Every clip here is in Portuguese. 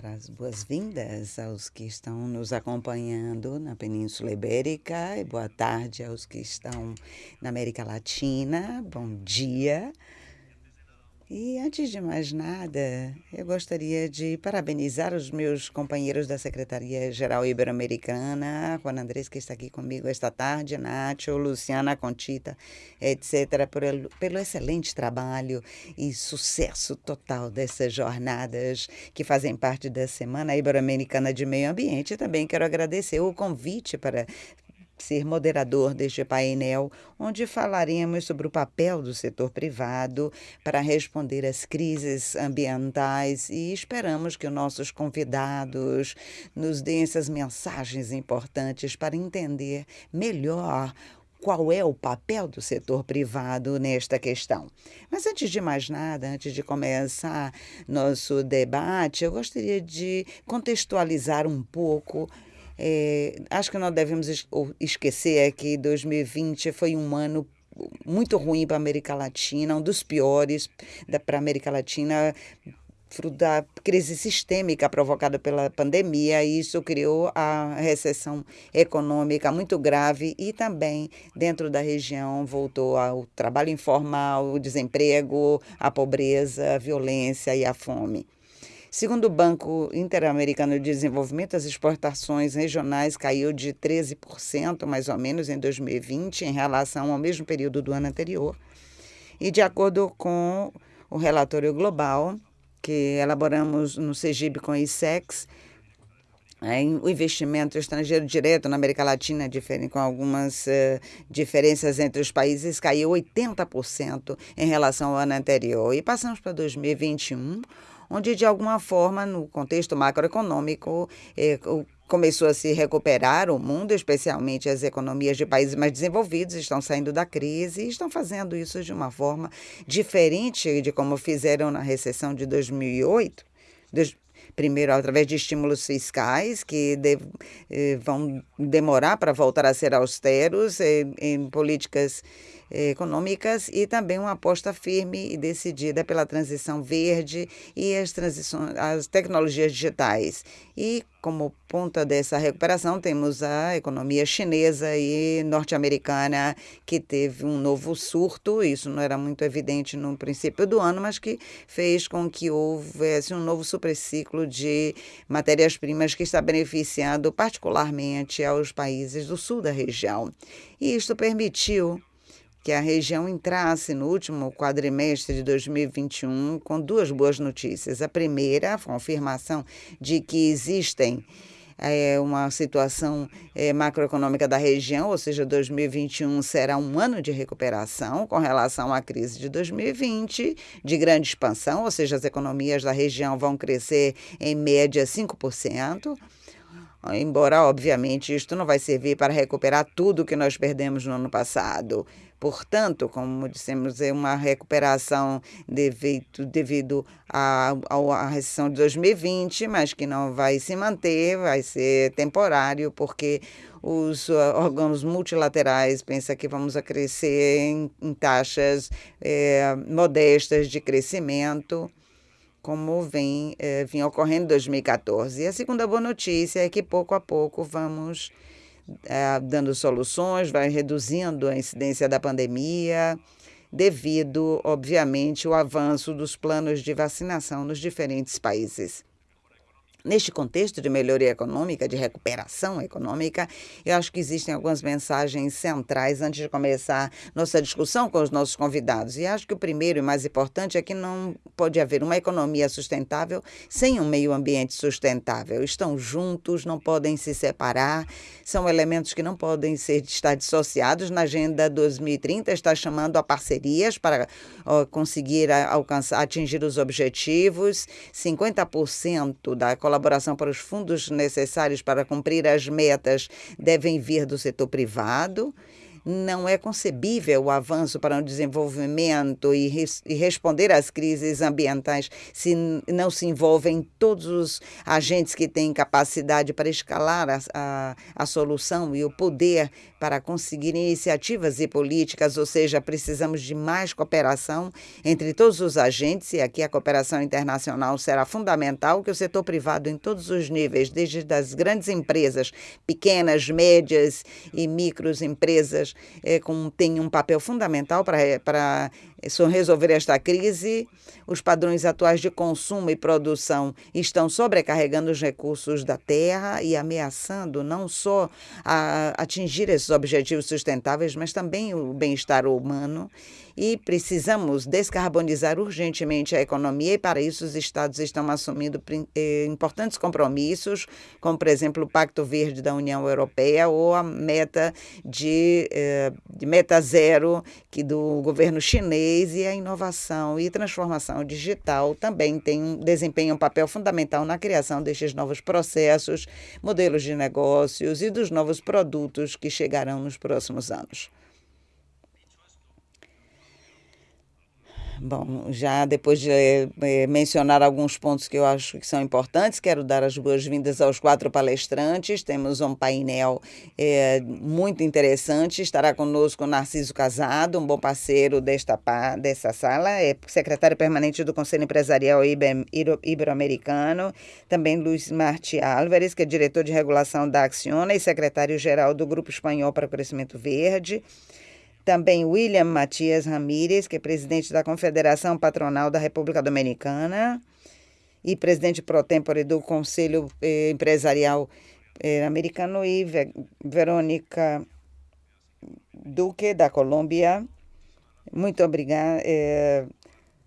dar as boas-vindas aos que estão nos acompanhando na Península Ibérica e boa tarde aos que estão na América Latina. Bom dia. E antes de mais nada, eu gostaria de parabenizar os meus companheiros da Secretaria-Geral Ibero-Americana, Juan Andrés, que está aqui comigo esta tarde, Nacho, Luciana Contita, etc., pelo, pelo excelente trabalho e sucesso total dessas jornadas que fazem parte da Semana Ibero-Americana de Meio Ambiente. Também quero agradecer o convite para ser moderador deste painel, onde falaremos sobre o papel do setor privado para responder às crises ambientais e esperamos que os nossos convidados nos deem essas mensagens importantes para entender melhor qual é o papel do setor privado nesta questão. Mas antes de mais nada, antes de começar nosso debate, eu gostaria de contextualizar um pouco é, acho que não devemos esquecer é que 2020 foi um ano muito ruim para a América Latina, um dos piores para a América Latina, fruto da crise sistêmica provocada pela pandemia. E isso criou a recessão econômica muito grave e também dentro da região voltou ao trabalho informal, o desemprego, a pobreza, a violência e a fome. Segundo o Banco Interamericano de Desenvolvimento, as exportações regionais caiu de 13%, mais ou menos, em 2020, em relação ao mesmo período do ano anterior. E de acordo com o relatório global que elaboramos no CEGIB com a ISEX, o investimento estrangeiro direto na América Latina, com algumas uh, diferenças entre os países, caiu 80% em relação ao ano anterior. E passamos para 2021, onde, de alguma forma, no contexto macroeconômico, eh, começou a se recuperar o mundo, especialmente as economias de países mais desenvolvidos, estão saindo da crise e estão fazendo isso de uma forma diferente de como fizeram na recessão de 2008. Primeiro, através de estímulos fiscais, que de, eh, vão demorar para voltar a ser austeros, eh, em políticas econômicas e também uma aposta firme e decidida pela transição verde e as, transições, as tecnologias digitais. E como ponta dessa recuperação, temos a economia chinesa e norte-americana, que teve um novo surto. Isso não era muito evidente no princípio do ano, mas que fez com que houvesse um novo superciclo de matérias-primas que está beneficiando particularmente aos países do sul da região. E isto permitiu que a região entrasse no último quadrimestre de 2021 com duas boas notícias. A primeira, a confirmação de que existem é, uma situação é, macroeconômica da região, ou seja, 2021 será um ano de recuperação com relação à crise de 2020, de grande expansão, ou seja, as economias da região vão crescer em média 5%. Embora, obviamente, isto não vai servir para recuperar tudo que nós perdemos no ano passado. Portanto, como dissemos, é uma recuperação devido, devido à, à recessão de 2020, mas que não vai se manter, vai ser temporário, porque os órgãos multilaterais pensam que vamos crescer em, em taxas é, modestas de crescimento como vem, eh, vinha ocorrendo em 2014. E a segunda boa notícia é que pouco a pouco vamos é, dando soluções, vai reduzindo a incidência da pandemia, devido, obviamente, ao avanço dos planos de vacinação nos diferentes países. Neste contexto de melhoria econômica, de recuperação econômica, eu acho que existem algumas mensagens centrais antes de começar nossa discussão com os nossos convidados. E acho que o primeiro e mais importante é que não pode haver uma economia sustentável sem um meio ambiente sustentável. Estão juntos, não podem se separar, são elementos que não podem ser estar dissociados. Na Agenda 2030 está chamando a parcerias para ó, conseguir alcançar, atingir os objetivos. 50% da colaboração colaboração para os fundos necessários para cumprir as metas devem vir do setor privado. Não é concebível o avanço para o desenvolvimento e, res, e responder às crises ambientais se não se envolvem todos os agentes que têm capacidade para escalar a, a, a solução e o poder para conseguir iniciativas e políticas, ou seja, precisamos de mais cooperação entre todos os agentes, e aqui a cooperação internacional será fundamental, que o setor privado em todos os níveis, desde as grandes empresas, pequenas, médias e micros é, com, tem um papel fundamental para, para resolver esta crise. Os padrões atuais de consumo e produção estão sobrecarregando os recursos da terra e ameaçando não só atingir esses objetivos sustentáveis, mas também o bem-estar humano e precisamos descarbonizar urgentemente a economia e para isso os estados estão assumindo eh, importantes compromissos, como por exemplo o Pacto Verde da União Europeia ou a meta de, eh, de meta zero que do governo chinês e a inovação e transformação digital também tem desempenham um papel fundamental na criação destes novos processos, modelos de negócios e dos novos produtos que chegarão nos próximos anos. Bom, já depois de é, mencionar alguns pontos que eu acho que são importantes, quero dar as boas-vindas aos quatro palestrantes. Temos um painel é, muito interessante. Estará conosco Narciso Casado, um bom parceiro desta, dessa sala, é secretário permanente do Conselho Empresarial Ibero-Americano. Também Luiz Marti Álvares, que é diretor de regulação da Acciona e secretário-geral do Grupo Espanhol para o Crescimento Verde. Também William Matias Ramírez, que é presidente da Confederação Patronal da República Dominicana e presidente pro tempore do Conselho eh, Empresarial eh, Americano, e Ve Verônica Duque, da Colômbia. Muito obrigada. Eh,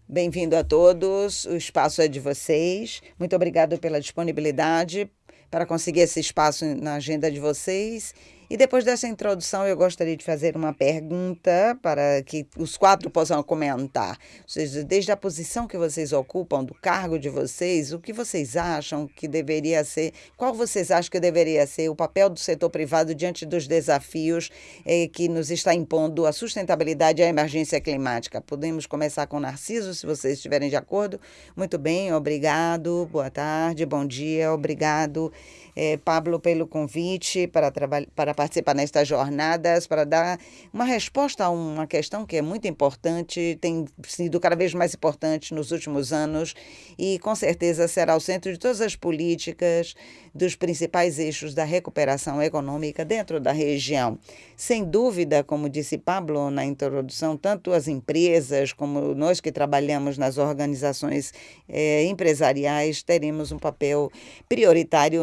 Bem-vindo a todos, o espaço é de vocês. Muito obrigado pela disponibilidade para conseguir esse espaço na agenda de vocês e depois dessa introdução, eu gostaria de fazer uma pergunta para que os quatro possam comentar. Ou seja, desde a posição que vocês ocupam, do cargo de vocês, o que vocês acham que deveria ser, qual vocês acham que deveria ser o papel do setor privado diante dos desafios eh, que nos está impondo a sustentabilidade e a emergência climática? Podemos começar com Narciso, se vocês estiverem de acordo. Muito bem, obrigado. Boa tarde, bom dia, obrigado eh, Pablo, pelo convite para, para participar nestas jornadas, para dar uma resposta a uma questão que é muito importante, tem sido cada vez mais importante nos últimos anos e com certeza será o centro de todas as políticas dos principais eixos da recuperação econômica dentro da região. Sem dúvida, como disse Pablo na introdução, tanto as empresas como nós que trabalhamos nas organizações eh, empresariais teremos um papel prioritário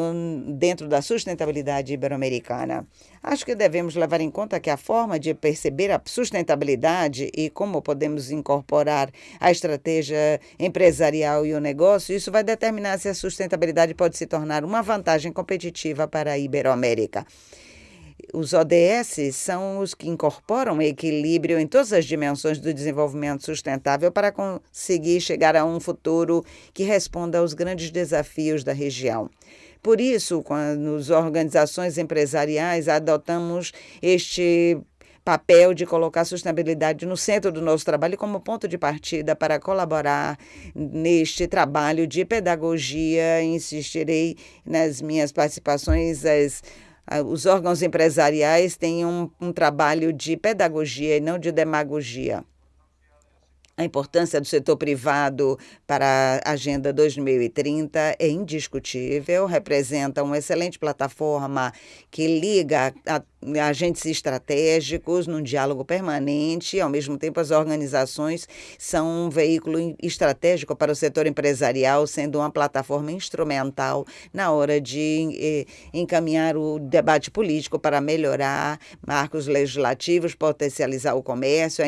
dentro da sustentabilidade ibero-americana. Acho que devemos levar em conta que a forma de perceber a sustentabilidade e como podemos incorporar a estratégia empresarial e o negócio, isso vai determinar se a sustentabilidade pode se tornar uma vantagem competitiva para a Iberoamérica. Os ODS são os que incorporam equilíbrio em todas as dimensões do desenvolvimento sustentável para conseguir chegar a um futuro que responda aos grandes desafios da região. Por isso, quando as organizações empresariais adotamos este papel de colocar a sustentabilidade no centro do nosso trabalho como ponto de partida para colaborar neste trabalho de pedagogia. Insistirei nas minhas participações. As, os órgãos empresariais têm um, um trabalho de pedagogia e não de demagogia. A importância do setor privado para a Agenda 2030 é indiscutível, representa uma excelente plataforma que liga a agentes estratégicos num diálogo permanente, ao mesmo tempo as organizações são um veículo estratégico para o setor empresarial, sendo uma plataforma instrumental na hora de eh, encaminhar o debate político para melhorar marcos legislativos, potencializar o comércio,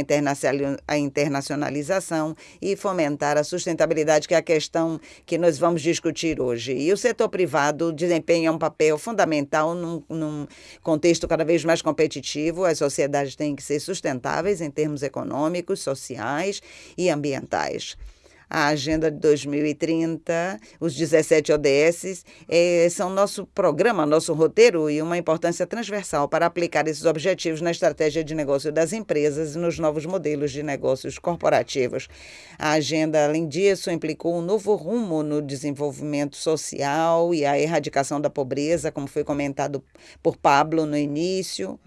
a internacionalização e fomentar a sustentabilidade, que é a questão que nós vamos discutir hoje. E o setor privado desempenha um papel fundamental num, num contexto vez mais competitivo, as sociedades têm que ser sustentáveis em termos econômicos, sociais e ambientais. A Agenda de 2030, os 17 ODS, é, são nosso programa, nosso roteiro e uma importância transversal para aplicar esses objetivos na estratégia de negócio das empresas e nos novos modelos de negócios corporativos. A agenda, além disso, implicou um novo rumo no desenvolvimento social e a erradicação da pobreza, como foi comentado por Pablo no início.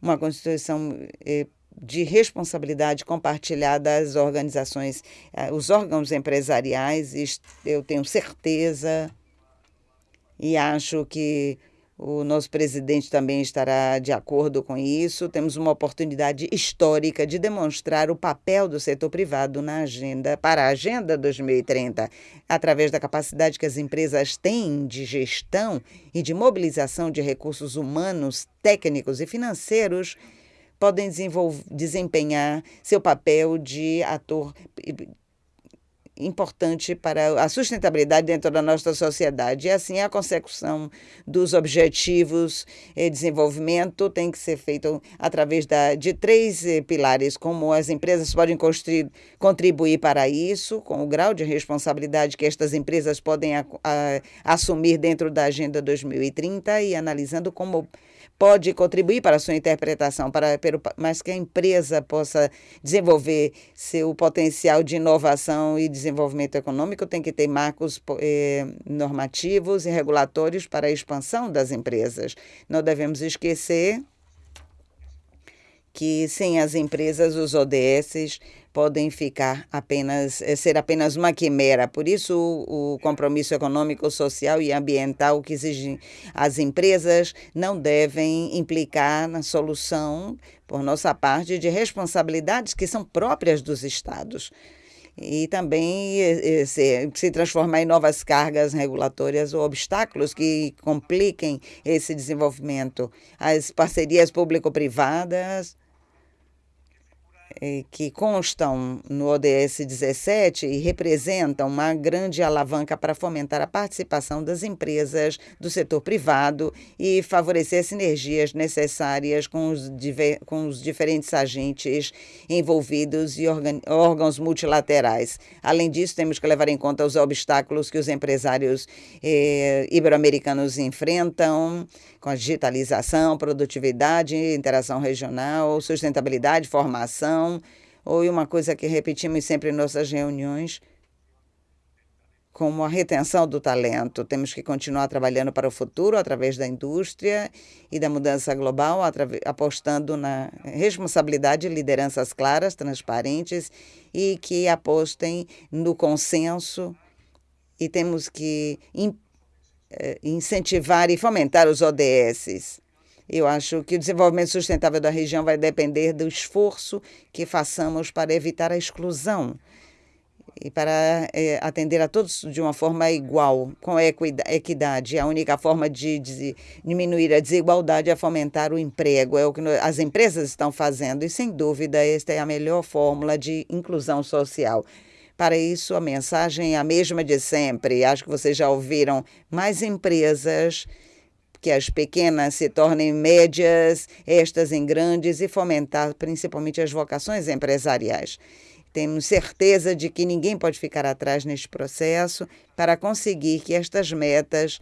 Uma Constituição eh, de responsabilidade compartilhada das organizações, eh, os órgãos empresariais, eu tenho certeza e acho que o nosso presidente também estará de acordo com isso. Temos uma oportunidade histórica de demonstrar o papel do setor privado na agenda para a Agenda 2030, através da capacidade que as empresas têm de gestão e de mobilização de recursos humanos, técnicos e financeiros podem desempenhar seu papel de ator importante para a sustentabilidade dentro da nossa sociedade. E assim, a consecução dos objetivos de desenvolvimento tem que ser feito através da, de três eh, pilares, como as empresas podem construir, contribuir para isso, com o grau de responsabilidade que estas empresas podem a, a, assumir dentro da Agenda 2030 e analisando como pode contribuir para a sua interpretação, para, mas que a empresa possa desenvolver seu potencial de inovação e desenvolvimento econômico, tem que ter marcos eh, normativos e regulatórios para a expansão das empresas. Não devemos esquecer que sem as empresas, os ODS podem ficar apenas eh, ser apenas uma quimera. Por isso, o, compromisso econômico, social e ambiental que exigem as empresas não devem implicar na solução, por nossa parte, de responsabilidades que são próprias dos estados e também eh, eh, se, se, transformar em novas cargas regulatórias ou obstáculos que compliquem esse desenvolvimento. As parcerias público-privadas que constam no ODS 17 e representam uma grande alavanca para fomentar a participação das empresas do setor privado e favorecer as sinergias necessárias com os, com os diferentes agentes envolvidos e órgãos multilaterais. Além disso, temos que levar em conta os obstáculos que os empresários eh, ibero-americanos enfrentam com a digitalização, produtividade, interação regional, sustentabilidade, formação, ou uma coisa que repetimos sempre em nossas reuniões, como a retenção do talento. Temos que continuar trabalhando para o futuro através da indústria e da mudança global, apostando na responsabilidade, lideranças claras, transparentes e que apostem no consenso. E temos que eh, incentivar e fomentar os ODS. Eu acho que o desenvolvimento sustentável da região vai depender do esforço que façamos para evitar a exclusão e para é, atender a todos de uma forma igual, com equidade. A única forma de, de diminuir a desigualdade é fomentar o emprego, é o que as empresas estão fazendo, e sem dúvida, esta é a melhor fórmula de inclusão social. Para isso, a mensagem é a mesma de sempre. Acho que vocês já ouviram mais empresas que as pequenas se tornem médias, estas em grandes, e fomentar principalmente as vocações empresariais. Temos certeza de que ninguém pode ficar atrás neste processo para conseguir que estas metas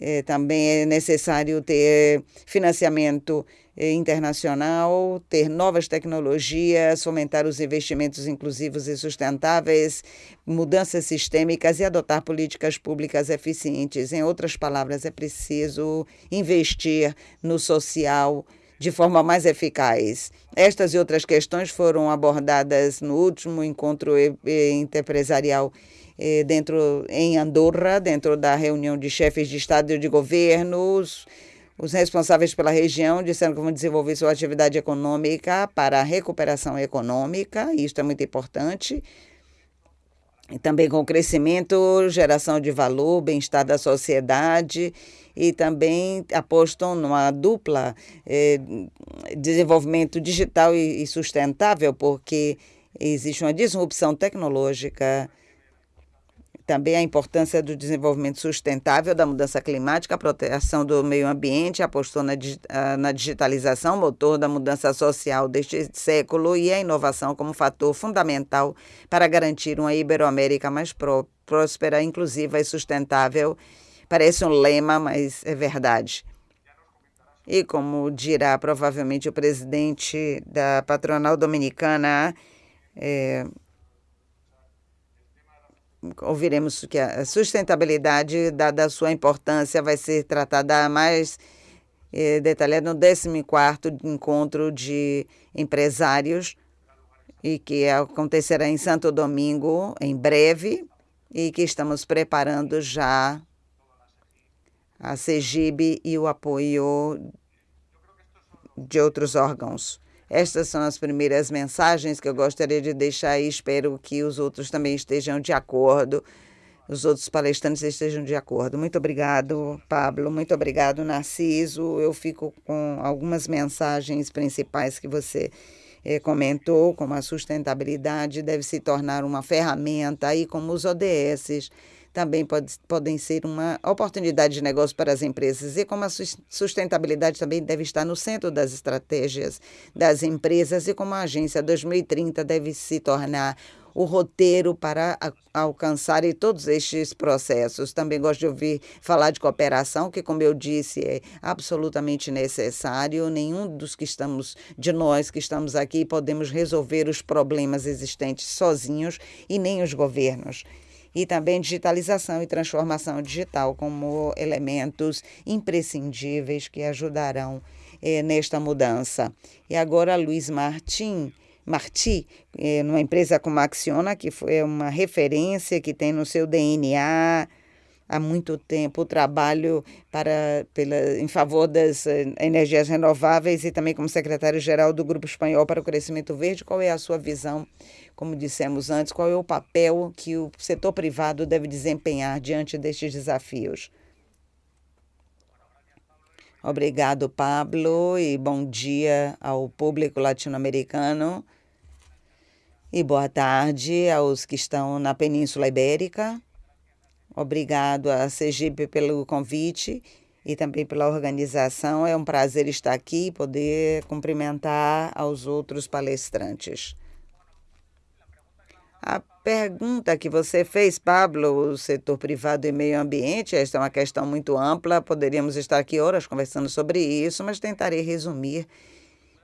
eh, também é necessário ter financiamento internacional, ter novas tecnologias, fomentar os investimentos inclusivos e sustentáveis, mudanças sistêmicas e adotar políticas públicas eficientes. Em outras palavras, é preciso investir no social de forma mais eficaz. Estas e outras questões foram abordadas no último encontro interempresarial eh, dentro em Andorra, dentro da reunião de chefes de Estado e de governos os responsáveis pela região disseram que vão desenvolver sua atividade econômica para a recuperação econômica, e isso é muito importante. E também com crescimento, geração de valor, bem-estar da sociedade e também apostam numa dupla eh, desenvolvimento digital e, e sustentável, porque existe uma disrupção tecnológica também a importância do desenvolvimento sustentável, da mudança climática, a proteção do meio ambiente, apostou na, na digitalização, motor da mudança social deste século e a inovação como fator fundamental para garantir uma Iberoamérica mais pró próspera, inclusiva e sustentável. Parece um lema, mas é verdade. E como dirá provavelmente o presidente da patronal dominicana, é, ouviremos que a sustentabilidade, dada a sua importância, vai ser tratada mais eh, detalhada no 14º Encontro de Empresários, e que acontecerá em Santo Domingo em breve, e que estamos preparando já a CEGIB e o apoio de outros órgãos. Estas são as primeiras mensagens que eu gostaria de deixar e espero que os outros também estejam de acordo, os outros palestrantes estejam de acordo. Muito obrigado, Pablo. Muito obrigado, Narciso. Eu fico com algumas mensagens principais que você eh, comentou, como a sustentabilidade deve se tornar uma ferramenta, aí como os ODSs também pode, podem ser uma oportunidade de negócio para as empresas e como a sustentabilidade também deve estar no centro das estratégias das empresas e como a Agência 2030 deve se tornar o roteiro para alcançar todos estes processos. Também gosto de ouvir falar de cooperação, que, como eu disse, é absolutamente necessário. Nenhum dos que estamos, de nós que estamos aqui, podemos resolver os problemas existentes sozinhos e nem os governos e também digitalização e transformação digital como elementos imprescindíveis que ajudarão eh, nesta mudança. E agora, Luiz Martin. Marti, eh, numa empresa como a Acciona, que foi uma referência que tem no seu DNA há muito tempo o trabalho para, pela, em favor das eh, energias renováveis e também como secretário-geral do Grupo Espanhol para o Crescimento Verde. Qual é a sua visão como dissemos antes, qual é o papel que o setor privado deve desempenhar diante destes desafios? Obrigado, Pablo, e bom dia ao público latino-americano. E boa tarde aos que estão na Península Ibérica. Obrigado a Sergipe pelo convite e também pela organização. É um prazer estar aqui e poder cumprimentar aos outros palestrantes. A pergunta que você fez, Pablo, o setor privado e meio ambiente, esta é uma questão muito ampla, poderíamos estar aqui horas conversando sobre isso, mas tentarei resumir.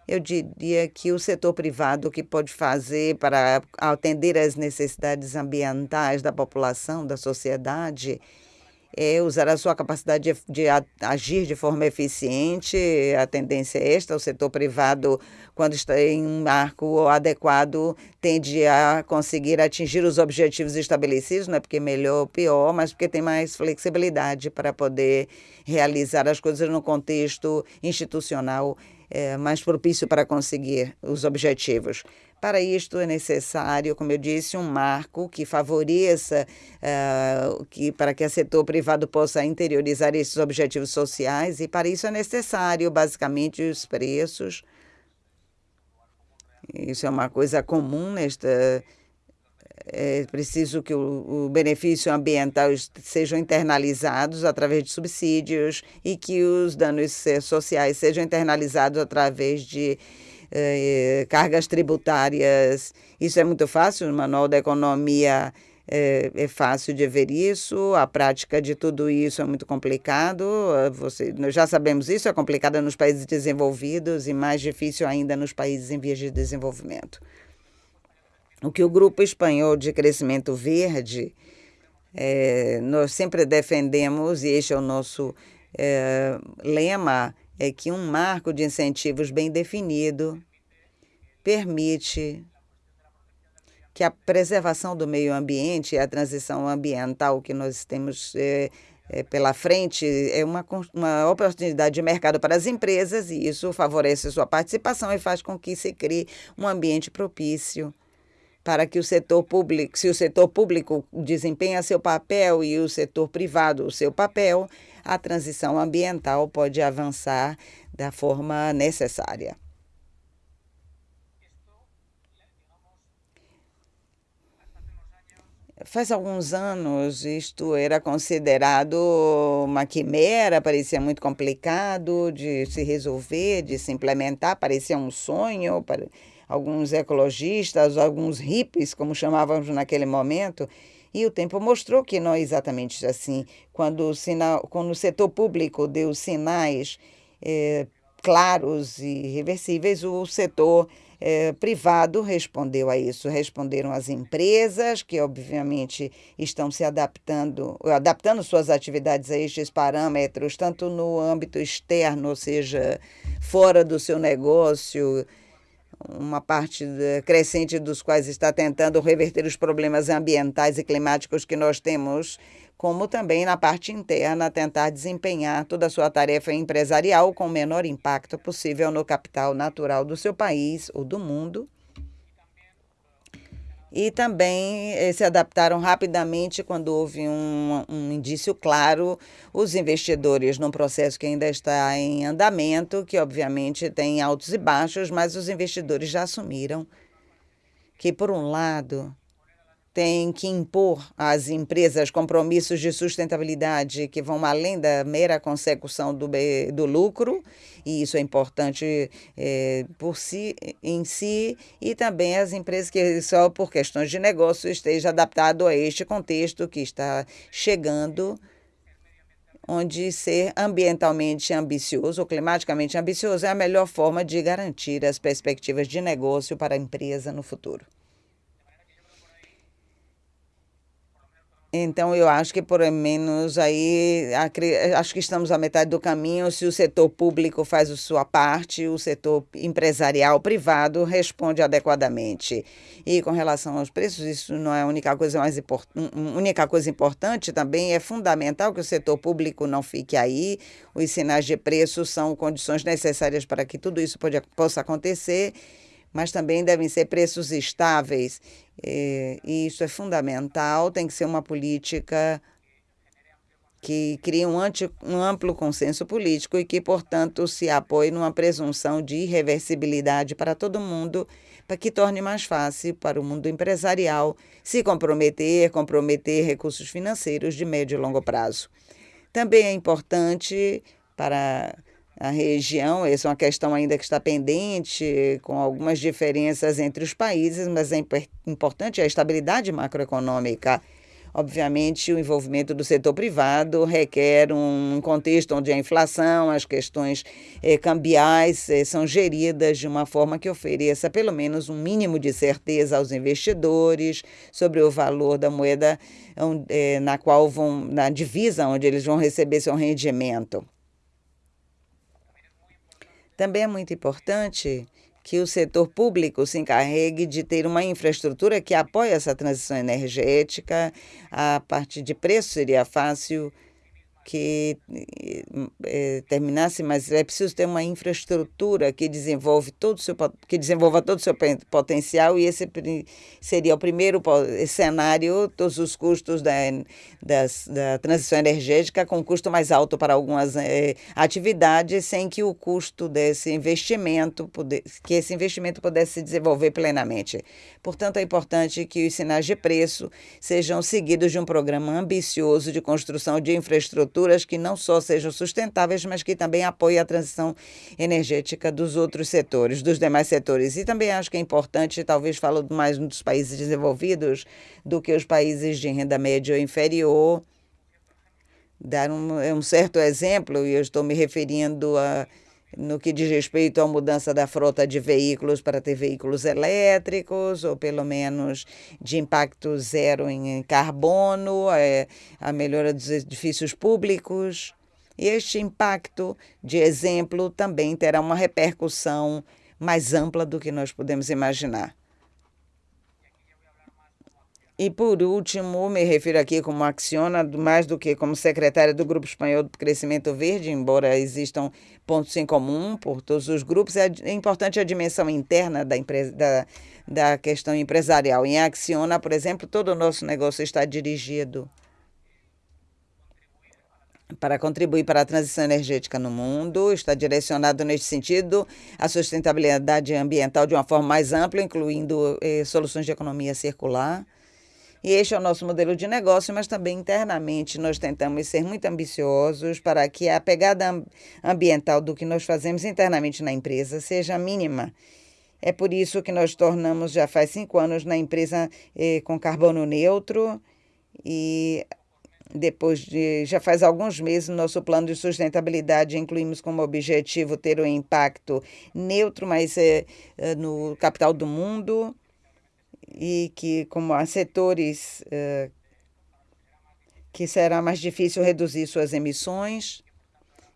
Eu diria que o setor privado que pode fazer para atender às necessidades ambientais da população, da sociedade, é usar a sua capacidade de, de, agir de forma eficiente. A tendência é esta: o setor privado, quando está em um marco adequado, tende a conseguir atingir os objetivos estabelecidos, não é porque melhor ou pior, mas porque tem mais flexibilidade para poder realizar as coisas no contexto institucional é, mais propício para conseguir os objetivos. Para isto é necessário, como eu disse, um marco que favoreça uh, que, para que o setor privado possa interiorizar esses objetivos sociais e para isso é necessário, basicamente, os preços. Isso é uma coisa comum nesta é preciso que o, o, benefício ambiental sejam internalizados através de subsídios e que os danos sociais sejam internalizados através de eh, cargas tributárias. Isso é muito fácil, no Manual da Economia é, é, fácil de ver isso, a prática de tudo isso é muito complicado. Você, nós já sabemos isso, é complicada nos países desenvolvidos e mais difícil ainda nos países em vias de desenvolvimento. O que o Grupo Espanhol de Crescimento Verde, é, nós sempre defendemos, e este é o nosso é, lema, é que um marco de incentivos bem definido permite que a preservação do meio ambiente e a transição ambiental que nós temos é, é, pela frente é uma, uma oportunidade de mercado para as empresas e isso favorece sua participação e faz com que se crie um ambiente propício para que o setor público, se o setor público desempenha seu papel e o setor privado o seu papel, a transição ambiental pode avançar da forma necessária. Faz alguns anos isto era considerado uma quimera, parecia muito complicado de se resolver, de se implementar, parecia um sonho para alguns ecologistas, alguns hippies, como chamávamos naquele momento. E o tempo mostrou que não é exatamente assim. Quando o, sinal, quando o setor público deu sinais eh, claros e reversíveis, o setor eh, privado respondeu a isso. Responderam as empresas, que obviamente estão se adaptando, adaptando suas atividades a estes parâmetros, tanto no âmbito externo, ou seja, fora do seu negócio, uma parte crescente dos quais está tentando reverter os problemas ambientais e climáticos que nós temos, como também na parte interna tentar desempenhar toda a sua tarefa empresarial com o menor impacto possível no capital natural do seu país ou do mundo e também eh, se adaptaram rapidamente quando houve um, um, indício claro, os investidores num processo que ainda está em andamento, que obviamente tem altos e baixos, mas os investidores já assumiram que, por um lado, tem que impor às empresas compromissos de sustentabilidade que vão além da mera consecução do, do lucro, e isso é importante é, por si, em si, e também as empresas que só por questões de negócio estejam adaptado a este contexto que está chegando, onde ser ambientalmente ambicioso ou climaticamente ambicioso é a melhor forma de garantir as perspectivas de negócio para a empresa no futuro. Então, eu acho que, por menos, aí, acho que estamos à metade do caminho. Se o setor público faz a sua parte, o setor empresarial privado responde adequadamente. E com relação aos preços, isso não é a única coisa mais importante. única coisa importante também é fundamental que o setor público não fique aí. Os sinais de preço são condições necessárias para que tudo isso pode, possa acontecer mas também devem ser preços estáveis. E isso é fundamental, tem que ser uma política que crie um, anti, um amplo consenso político e que, portanto, se apoie numa presunção de irreversibilidade para todo mundo, para que torne mais fácil para o mundo empresarial se comprometer, comprometer recursos financeiros de médio e longo prazo. Também é importante para a região. Essa é uma questão ainda que está pendente, com algumas diferenças entre os países, mas é importante a estabilidade macroeconômica. Obviamente, o envolvimento do setor privado requer um contexto onde a inflação, as questões eh, cambiais eh, são geridas de uma forma que ofereça pelo menos um mínimo de certeza aos investidores sobre o valor da moeda eh, na qual vão, na divisa onde eles vão receber seu rendimento. Também é muito importante que o setor público se encarregue de ter uma infraestrutura que apoie essa transição energética. A parte de preço seria fácil que é, terminasse, mas é preciso ter uma infraestrutura que desenvolve todo seu que desenvolva todo o seu potencial e esse seria o primeiro cenário todos os custos da, da, da transição energética com custo mais alto para algumas é, atividades sem que o custo desse investimento que esse investimento pudesse se desenvolver plenamente. Portanto é importante que os sinais de preço sejam seguidos de um programa ambicioso de construção de infraestrutura que não só sejam sustentáveis, mas que também apoiem a transição energética dos outros setores, dos demais setores. E também acho que é importante, talvez falo mais dos países desenvolvidos do que os países de renda média ou inferior, dar um, um certo exemplo, e eu estou me referindo a no que diz respeito à mudança da frota de veículos para ter veículos elétricos, ou pelo menos de impacto zero em carbono, é, a melhora dos edifícios públicos. Este impacto, de exemplo, também terá uma repercussão mais ampla do que nós podemos imaginar. E, por último, me refiro aqui como Acciona, mais do que como secretária do Grupo Espanhol do Crescimento Verde, embora existam pontos em comum por todos os grupos, é, é importante a dimensão interna da, empresa, da, da questão empresarial. Em Acciona, por exemplo, todo o nosso negócio está dirigido para contribuir para a transição energética no mundo, está direcionado neste sentido à sustentabilidade ambiental de uma forma mais ampla, incluindo eh, soluções de economia circular E este é o nosso modelo de negócio, mas também internamente nós tentamos ser muito ambiciosos para que a pegada ambiental do que nós fazemos internamente na empresa seja mínima. É por isso que nós tornamos, já faz cinco anos, na empresa eh, com carbono neutro e depois de já faz alguns meses nosso plano de sustentabilidade incluímos como objetivo ter um impacto neutro, mas é, é no capital do mundo e que como há setores é, que será mais difícil reduzir suas emissões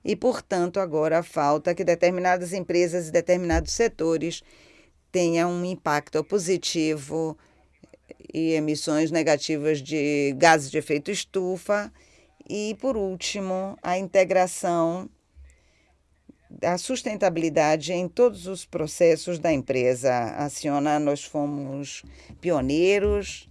e portanto agora falta que determinadas empresas e determinados setores tenham um impacto positivo e emissões negativas de gases de efeito estufa. E, por último, a integração da sustentabilidade em todos os processos da empresa. A Ciona, nós fomos pioneiros.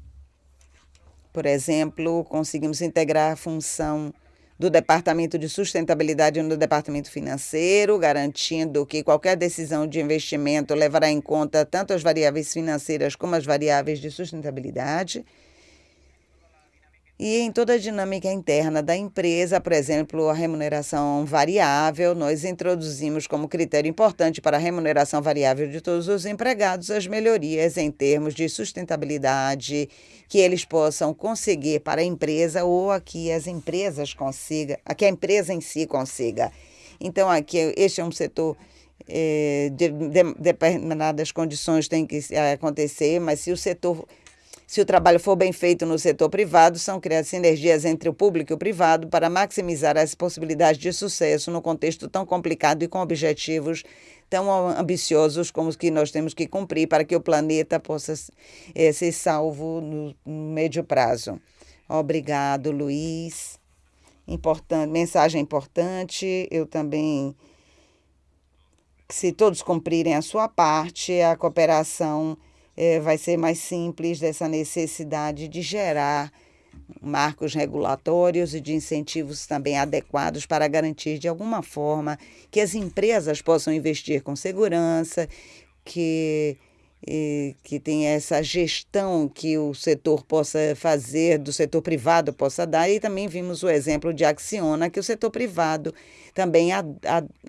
Por exemplo, conseguimos integrar a função do Departamento de Sustentabilidade no Departamento Financeiro, garantindo que qualquer decisão de investimento levará em conta tanto as variáveis financeiras como as variáveis de sustentabilidade e em toda a dinâmica interna da empresa, por exemplo, a remuneração variável, nós introduzimos como critério importante para a remuneração variável de todos os empregados as melhorias em termos de sustentabilidade que eles possam conseguir para a empresa ou a que as empresas consiga, a que a empresa em si consiga. Então, aqui este é um setor eh, de, de determinadas condições tem que acontecer, mas se o setor se o trabalho for bem feito no setor privado, são criadas sinergias entre o público e o privado para maximizar as possibilidades de sucesso no contexto tão complicado e com objetivos tão ambiciosos como os que nós temos que cumprir para que o planeta possa é, ser salvo no, no médio prazo. Obrigado, Luiz. Importante, mensagem importante. Eu também, se todos cumprirem a sua parte, a cooperação é, vai ser mais simples dessa necessidade de gerar marcos regulatórios e de incentivos também adequados para garantir de alguma forma que as empresas possam investir com segurança, que que tenha essa gestão que o setor possa fazer, do setor privado possa dar, e também vimos o exemplo de Acciona, que o setor privado também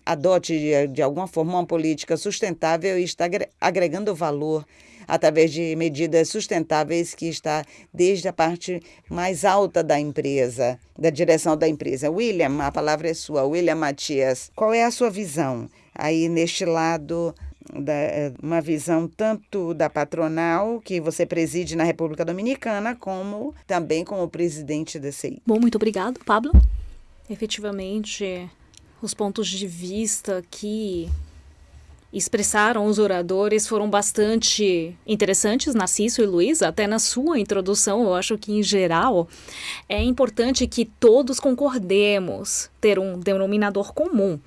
adote de alguma forma uma política sustentável e está agregando valor através de medidas sustentáveis que está desde a parte mais alta da empresa, da direção da empresa. William, a palavra é sua. William Matias, qual é a sua visão aí neste lado da, uma visão tanto da patronal, que você preside na República Dominicana, como também como presidente da CI. Bom, muito obrigado, Pablo. Efetivamente, os pontos de vista que expressaram os oradores foram bastante interessantes, Narciso e Luiz, até na sua introdução, eu acho que em geral é importante que todos concordemos ter um denominador comum.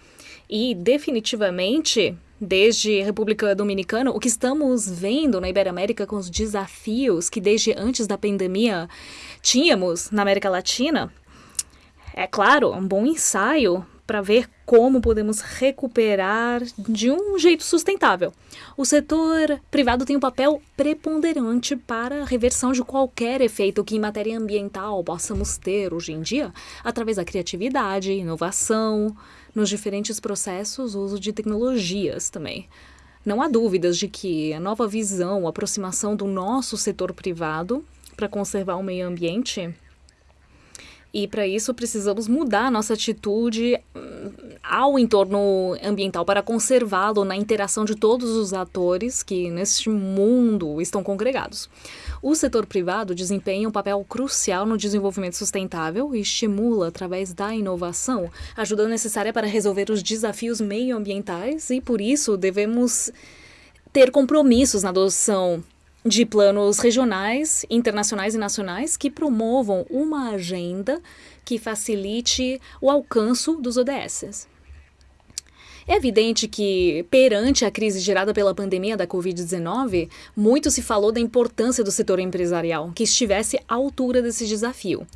E definitivamente, desde a República Dominicana, o que estamos vendo na Iberoamérica com os desafios que desde antes da pandemia tínhamos na América Latina, é claro, um bom ensaio para ver como podemos recuperar de um jeito sustentável. O setor privado tem um papel preponderante para a reversão de qualquer efeito que em matéria ambiental possamos ter hoje em dia, através da criatividade, inovação, nos diferentes processos, uso de tecnologias também. Não há dúvidas de que a nova visão, a aproximação do nosso setor privado para conservar o meio ambiente e para isso precisamos mudar nossa atitude hum, ao entorno ambiental para conservá-lo na interação de todos os atores que neste mundo estão congregados. O setor privado desempenha um papel crucial no desenvolvimento sustentável e estimula, através da inovação, ajuda necessária para resolver os desafios meioambientais e, por isso, devemos ter compromissos na adoção de planos regionais, internacionais e nacionais que promovam uma agenda que facilite o alcance dos ODSs. É evidente que, perante a crise gerada pela pandemia da Covid-19, muito se falou da importância do setor empresarial que estivesse à altura desse desafio.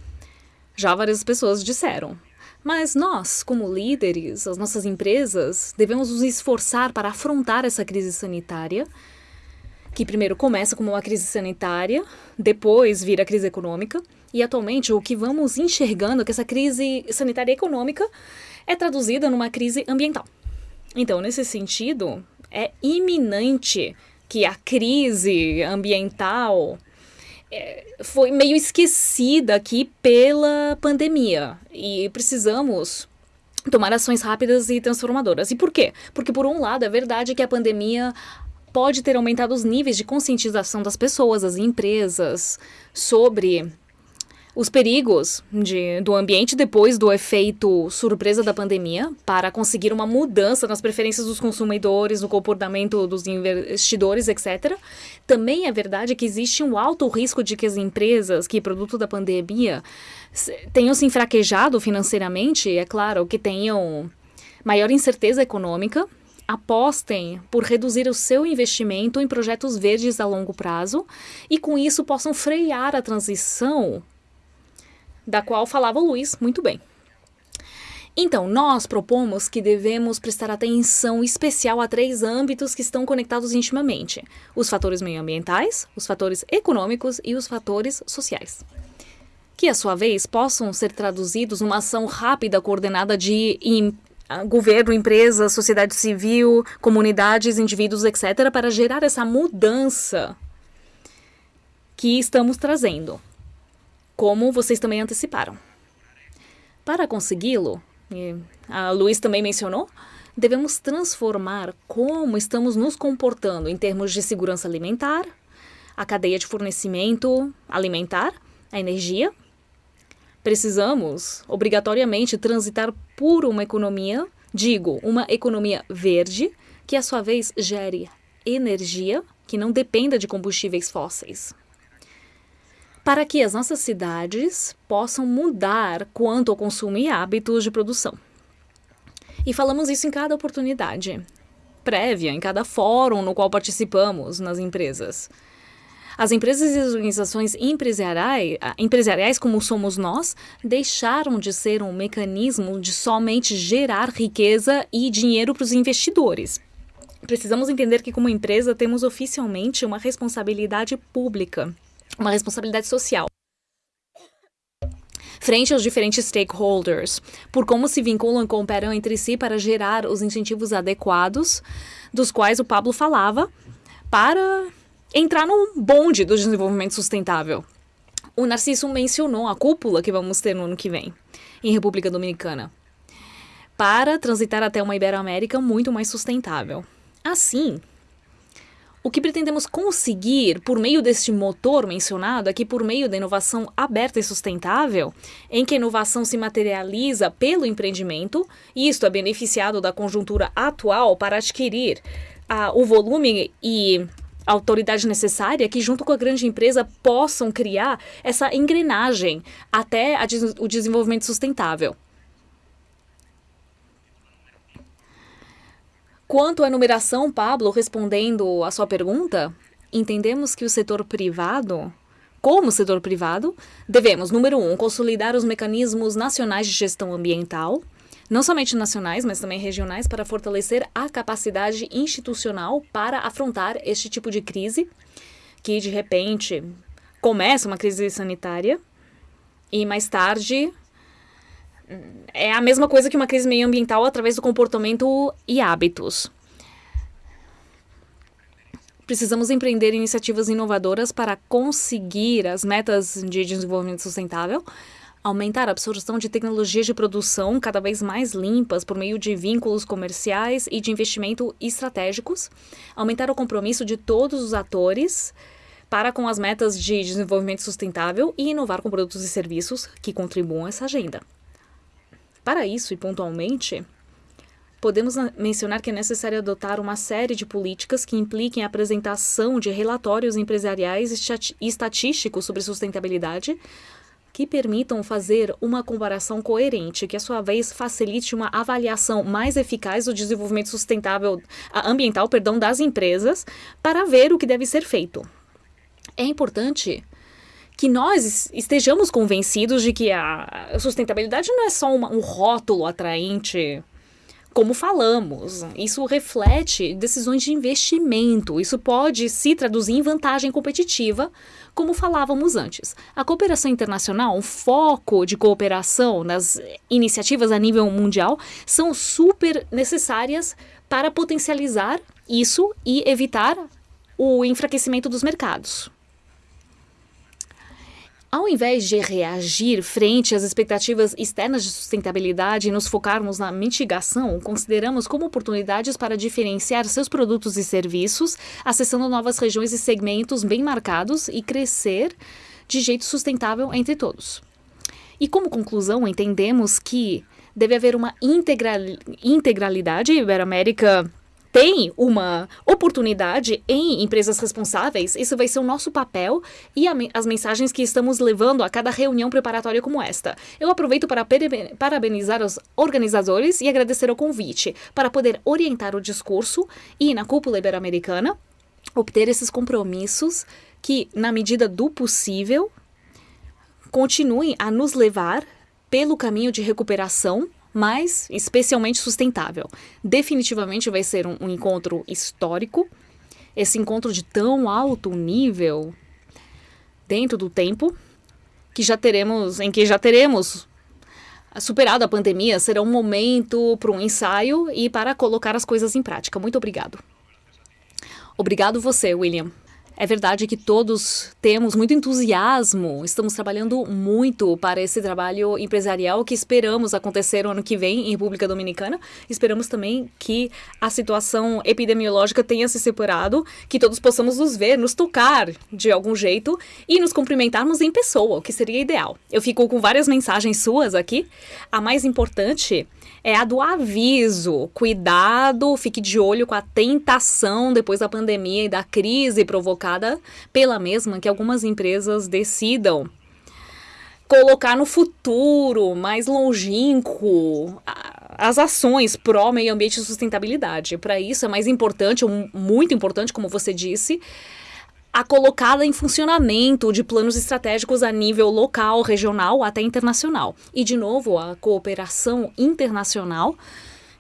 Já várias pessoas disseram. Mas nós, como líderes, as nossas empresas, devemos nos esforçar para afrontar essa crise sanitária que primeiro começa como uma crise sanitária, depois vira crise econômica, e atualmente o que vamos enxergando é que essa crise sanitária e econômica é traduzida numa crise ambiental. Então, nesse sentido, é iminente que a crise ambiental é, foi meio esquecida aqui pela pandemia e precisamos tomar ações rápidas e transformadoras. E por quê? Porque, por um lado, é verdade que a pandemia pode ter aumentado os níveis de conscientização das pessoas, das empresas, sobre os perigos de, do ambiente depois do efeito surpresa da pandemia para conseguir uma mudança nas preferências dos consumidores, no comportamento dos investidores, etc. Também é verdade que existe um alto risco de que as empresas que, produto da pandemia, tenham se enfraquejado financeiramente, é claro, que tenham maior incerteza econômica, apostem por reduzir o seu investimento em projetos verdes a longo prazo e, com isso, possam frear a transição da qual falava o Luiz muito bem. Então, nós propomos que devemos prestar atenção especial a três âmbitos que estão conectados intimamente: os fatores meioambientais, os fatores econômicos e os fatores sociais. Que, à sua vez, possam ser traduzidos numa ação rápida coordenada de governo, empresas, sociedade civil, comunidades, indivíduos, etc., para gerar essa mudança que estamos trazendo como vocês também anteciparam. Para consegui-lo, a Luiz também mencionou, devemos transformar como estamos nos comportando em termos de segurança alimentar, a cadeia de fornecimento alimentar, a energia. Precisamos, obrigatoriamente, transitar por uma economia, digo, uma economia verde, que, à sua vez, gere energia que não dependa de combustíveis fósseis para que as nossas cidades possam mudar quanto ao consumo e hábitos de produção. E falamos isso em cada oportunidade prévia, em cada fórum no qual participamos nas empresas. As empresas e as organizações empresariais, empresariais, como somos nós, deixaram de ser um mecanismo de somente gerar riqueza e dinheiro para os investidores. Precisamos entender que, como empresa, temos oficialmente uma responsabilidade pública uma responsabilidade social frente aos diferentes stakeholders, por como se vinculam e cooperam entre si para gerar os incentivos adequados, dos quais o Pablo falava, para entrar no bonde do desenvolvimento sustentável. O Narciso mencionou a cúpula que vamos ter no ano que vem, em República Dominicana, para transitar até uma Iberoamérica muito mais sustentável. Assim, o que pretendemos conseguir por meio deste motor mencionado é que, por meio da inovação aberta e sustentável, em que a inovação se materializa pelo empreendimento, e isto é beneficiado da conjuntura atual para adquirir ah, o volume e autoridade necessária que, junto com a grande empresa, possam criar essa engrenagem até o desenvolvimento sustentável. Quanto à numeração, Pablo, respondendo à sua pergunta, entendemos que o setor privado, como setor privado, devemos, número um, consolidar os mecanismos nacionais de gestão ambiental, não somente nacionais, mas também regionais, para fortalecer a capacidade institucional para afrontar este tipo de crise, que de repente começa uma crise sanitária e mais tarde é a mesma coisa que uma crise meio ambiental através do comportamento e hábitos. Precisamos empreender iniciativas inovadoras para conseguir as metas de desenvolvimento sustentável, aumentar a absorção de tecnologias de produção cada vez mais limpas por meio de vínculos comerciais e de investimento estratégicos, aumentar o compromisso de todos os atores para com as metas de desenvolvimento sustentável e inovar com produtos e serviços que contribuam a essa agenda. Para isso, e pontualmente, podemos mencionar que é necessário adotar uma série de políticas que impliquem a apresentação de relatórios empresariais e estatísticos sobre sustentabilidade que permitam fazer uma comparação coerente, que a sua vez facilite uma avaliação mais eficaz do desenvolvimento sustentável ambiental, perdão, das empresas, para ver o que deve ser feito. É importante que nós estejamos convencidos de que a sustentabilidade não é só uma, um rótulo atraente como falamos, isso reflete decisões de investimento. Isso pode se traduzir em vantagem competitiva, como falávamos antes. A cooperação internacional, um foco de cooperação nas iniciativas a nível mundial, são super necessárias para potencializar isso e evitar o enfraquecimento dos mercados. Ao invés de reagir frente às expectativas externas de sustentabilidade e nos focarmos na mitigação, consideramos como oportunidades para diferenciar seus produtos e serviços, acessando novas regiões e segmentos bem marcados e crescer de jeito sustentável entre todos. E como conclusão, entendemos que deve haver uma integral, integralidade Iberoamérica tem uma oportunidade em empresas responsáveis, isso vai ser o nosso papel e a, as mensagens que estamos levando a cada reunião preparatória como esta. Eu aproveito para parabenizar os organizadores e agradecer o convite para poder orientar o discurso e, na cúpula ibero-americana, obter esses compromissos que, na medida do possível, continuem a nos levar pelo caminho de recuperação mas especialmente sustentável. Definitivamente vai ser um, um encontro histórico. Esse encontro de tão alto nível dentro do tempo que já teremos, em que já teremos superado a pandemia, será um momento para um ensaio e para colocar as coisas em prática. Muito obrigado. Obrigado você, William. É verdade que todos temos muito entusiasmo, estamos trabalhando muito para esse trabalho empresarial que esperamos acontecer o ano que vem em República Dominicana. Esperamos também que a situação epidemiológica tenha se separado, que todos possamos nos ver, nos tocar de algum jeito e nos cumprimentarmos em pessoa, o que seria ideal. Eu fico com várias mensagens suas aqui. A mais importante é a do aviso. Cuidado, fique de olho com a tentação depois da pandemia e da crise provocada pela mesma que algumas empresas decidam colocar no futuro mais longínquo as ações pró meio ambiente e sustentabilidade. Para isso é mais importante, muito importante, como você disse, a colocada em funcionamento de planos estratégicos a nível local, regional até internacional. E, de novo, a cooperação internacional.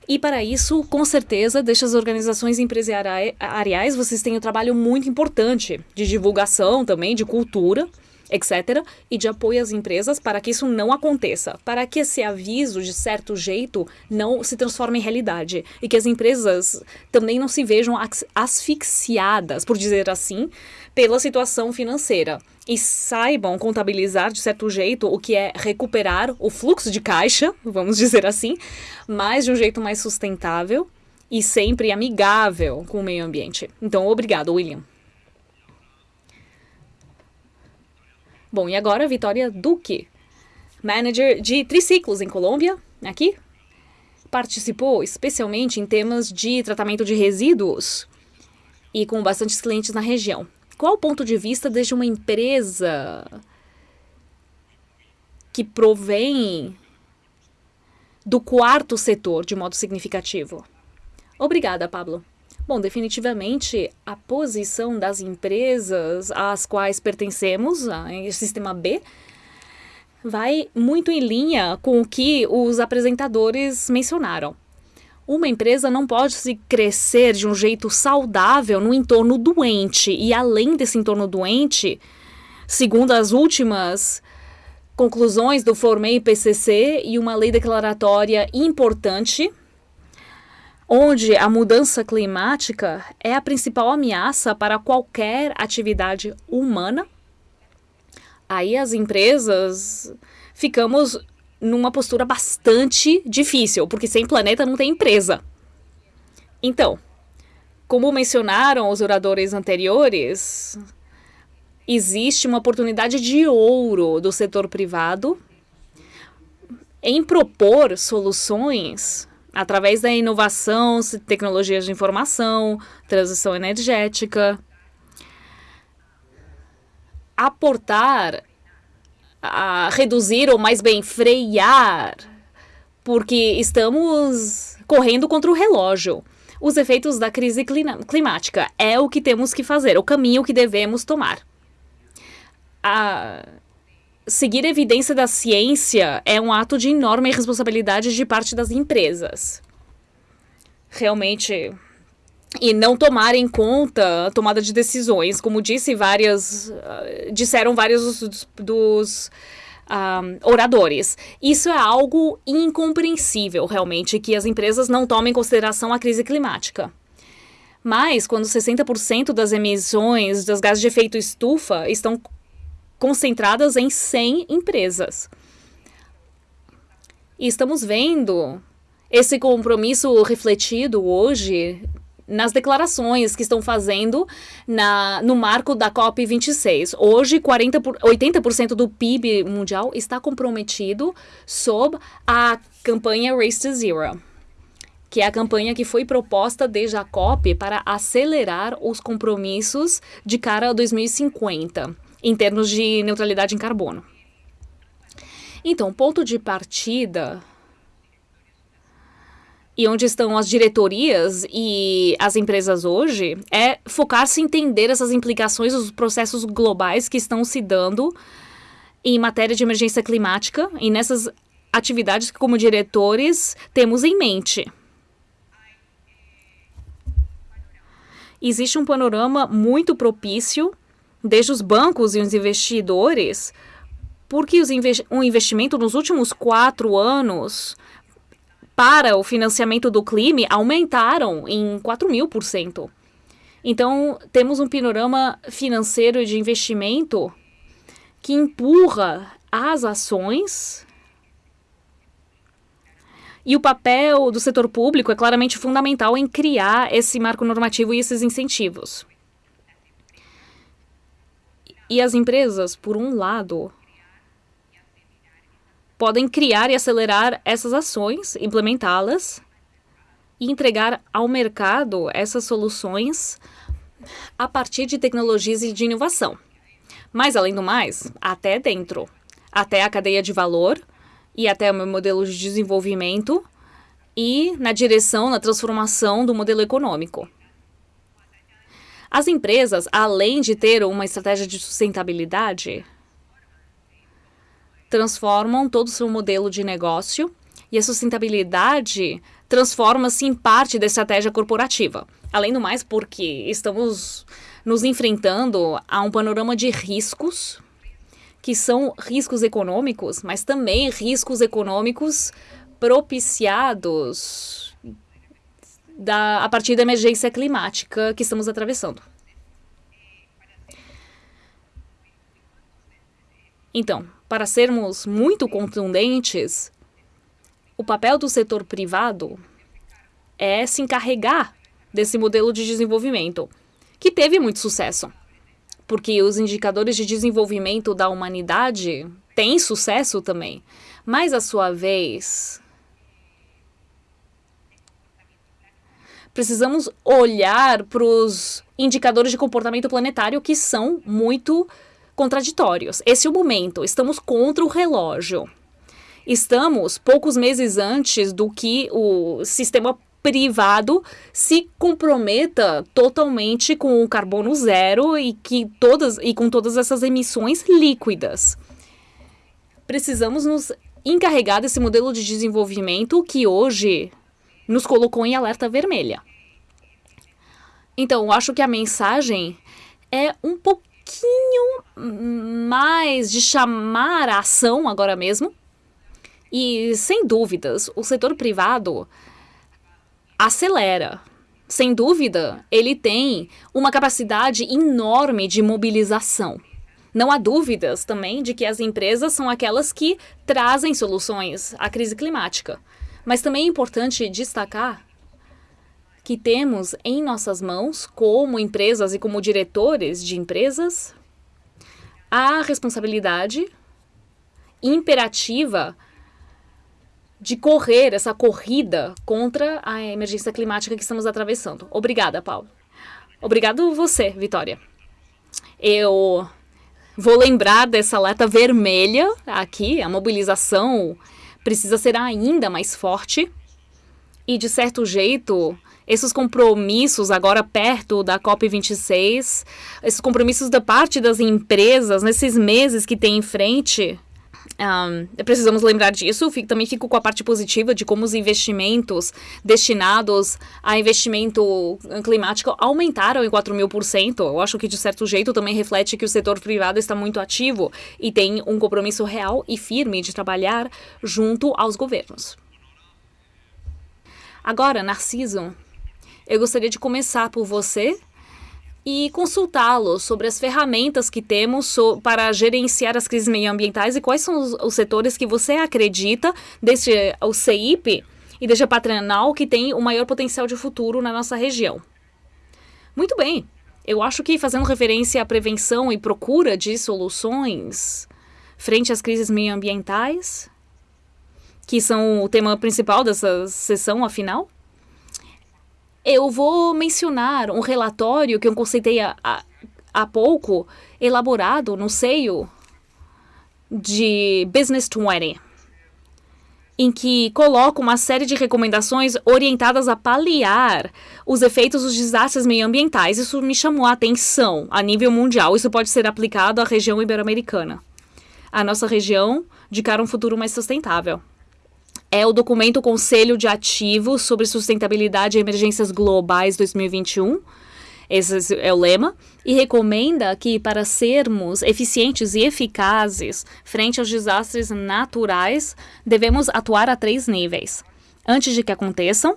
E para isso, com certeza, deixa as organizações empresariais, vocês têm um trabalho muito importante de divulgação também, de cultura, etc., e de apoio às empresas para que isso não aconteça, para que esse aviso, de certo jeito, não se transforme em realidade e que as empresas também não se vejam asfixiadas, por dizer assim, pela situação financeira e saibam contabilizar de certo jeito o que é recuperar o fluxo de caixa, vamos dizer assim, mas de um jeito mais sustentável e sempre amigável com o meio ambiente. Então, obrigado, William. Bom, e agora Vitória Duque, manager de triciclos em Colômbia, aqui. Participou especialmente em temas de tratamento de resíduos e com bastantes clientes na região. Qual o ponto de vista desde uma empresa que provém do quarto setor de modo significativo? Obrigada, Pablo. Bom, definitivamente a posição das empresas às quais pertencemos, a sistema B, vai muito em linha com o que os apresentadores mencionaram. Uma empresa não pode se crescer de um jeito saudável no entorno doente. E além desse entorno doente, segundo as últimas conclusões do Formei PCC e uma lei declaratória importante, onde a mudança climática é a principal ameaça para qualquer atividade humana, aí as empresas ficamos numa postura bastante difícil, porque sem planeta não tem empresa. Então, como mencionaram os oradores anteriores, existe uma oportunidade de ouro do setor privado em propor soluções através da inovação, tecnologias de informação, transição energética, aportar a reduzir ou mais bem frear, porque estamos correndo contra o relógio. Os efeitos da crise climática é o que temos que fazer, o caminho que devemos tomar. A seguir a evidência da ciência é um ato de enorme responsabilidade de parte das empresas. realmente e não tomar em conta a tomada de decisões, como disse várias, uh, disseram vários dos, dos um, oradores. Isso é algo incompreensível, realmente, que as empresas não tomem em consideração a crise climática. Mas, quando 60% das emissões das gases de efeito estufa estão concentradas em 100 empresas. E estamos vendo esse compromisso refletido hoje nas declarações que estão fazendo na, no marco da COP26. Hoje, 40 por, 80% do PIB mundial está comprometido sob a campanha Race to Zero, que é a campanha que foi proposta desde a COP para acelerar os compromissos de cara a 2050, em termos de neutralidade em carbono. Então, ponto de partida e onde estão as diretorias e as empresas hoje é focar-se em entender essas implicações, os processos globais que estão se dando em matéria de emergência climática e nessas atividades que, como diretores, temos em mente. Existe um panorama muito propício, desde os bancos e os investidores, porque os um investimento nos últimos quatro anos para o financiamento do clima aumentaram em 4 mil por cento. Então, temos um panorama financeiro de investimento que empurra as ações e o papel do setor público é claramente fundamental em criar esse marco normativo e esses incentivos. E as empresas, por um lado, podem criar e acelerar essas ações, implementá-las e entregar ao mercado essas soluções a partir de tecnologias e de inovação. Mas, além do mais, até dentro, até a cadeia de valor e até o meu modelo de desenvolvimento e na direção, na transformação do modelo econômico. As empresas, além de ter uma estratégia de sustentabilidade, transformam todo o seu modelo de negócio e a sustentabilidade transforma-se em parte da estratégia corporativa. Além do mais, porque estamos nos enfrentando a um panorama de riscos, que são riscos econômicos, mas também riscos econômicos propiciados da, a partir da emergência climática que estamos atravessando. Então, para sermos muito contundentes, o papel do setor privado é se encarregar desse modelo de desenvolvimento, que teve muito sucesso. Porque os indicadores de desenvolvimento da humanidade têm sucesso também. Mas, à sua vez, precisamos olhar para os indicadores de comportamento planetário que são muito contraditórios. Esse é o momento. Estamos contra o relógio. Estamos poucos meses antes do que o sistema privado se comprometa totalmente com o carbono zero e que todas e com todas essas emissões líquidas. Precisamos nos encarregar desse modelo de desenvolvimento que hoje nos colocou em alerta vermelha. Então, acho que a mensagem é um pouco pouquinho mais de chamar a ação agora mesmo. E, sem dúvidas, o setor privado acelera. Sem dúvida, ele tem uma capacidade enorme de mobilização. Não há dúvidas também de que as empresas são aquelas que trazem soluções à crise climática. Mas também é importante destacar que temos em nossas mãos, como empresas e como diretores de empresas, a responsabilidade imperativa de correr essa corrida contra a emergência climática que estamos atravessando. Obrigada, Paulo. Obrigado você, Vitória. Eu vou lembrar dessa alerta vermelha aqui, a mobilização precisa ser ainda mais forte e, de certo jeito, esses compromissos agora perto da COP26, esses compromissos da parte das empresas nesses meses que tem em frente, Um, precisamos lembrar disso. Fico, também fico com a parte positiva de como os investimentos destinados a investimento climático aumentaram em 4 mil por cento. Eu acho que, de certo jeito, também reflete que o setor privado está muito ativo e tem um compromisso real e firme de trabalhar junto aos governos. Agora, Narciso, eu gostaria de começar por você e consultá-lo sobre as ferramentas que temos para gerenciar as crises meioambientais e quais são os, os setores que você acredita, desde o CIP e desde a patronal, que tem o maior potencial de futuro na nossa região. Muito bem. Eu acho que fazendo referência à prevenção e procura de soluções frente às crises meioambientais, que são o tema principal dessa sessão, afinal, eu vou mencionar um relatório que eu conceitei há, há pouco, elaborado no seio de Business 20, em que coloca uma série de recomendações orientadas a paliar os efeitos dos desastres meioambientais. Isso me chamou a atenção a nível mundial. Isso pode ser aplicado à região ibero-americana. A nossa região de cara a um futuro mais sustentável é o documento Conselho de Ativos sobre Sustentabilidade e Emergências Globais 2021. Esse é o lema. E recomenda que, para sermos eficientes e eficazes frente aos desastres naturais, devemos atuar a três níveis: antes de que aconteçam,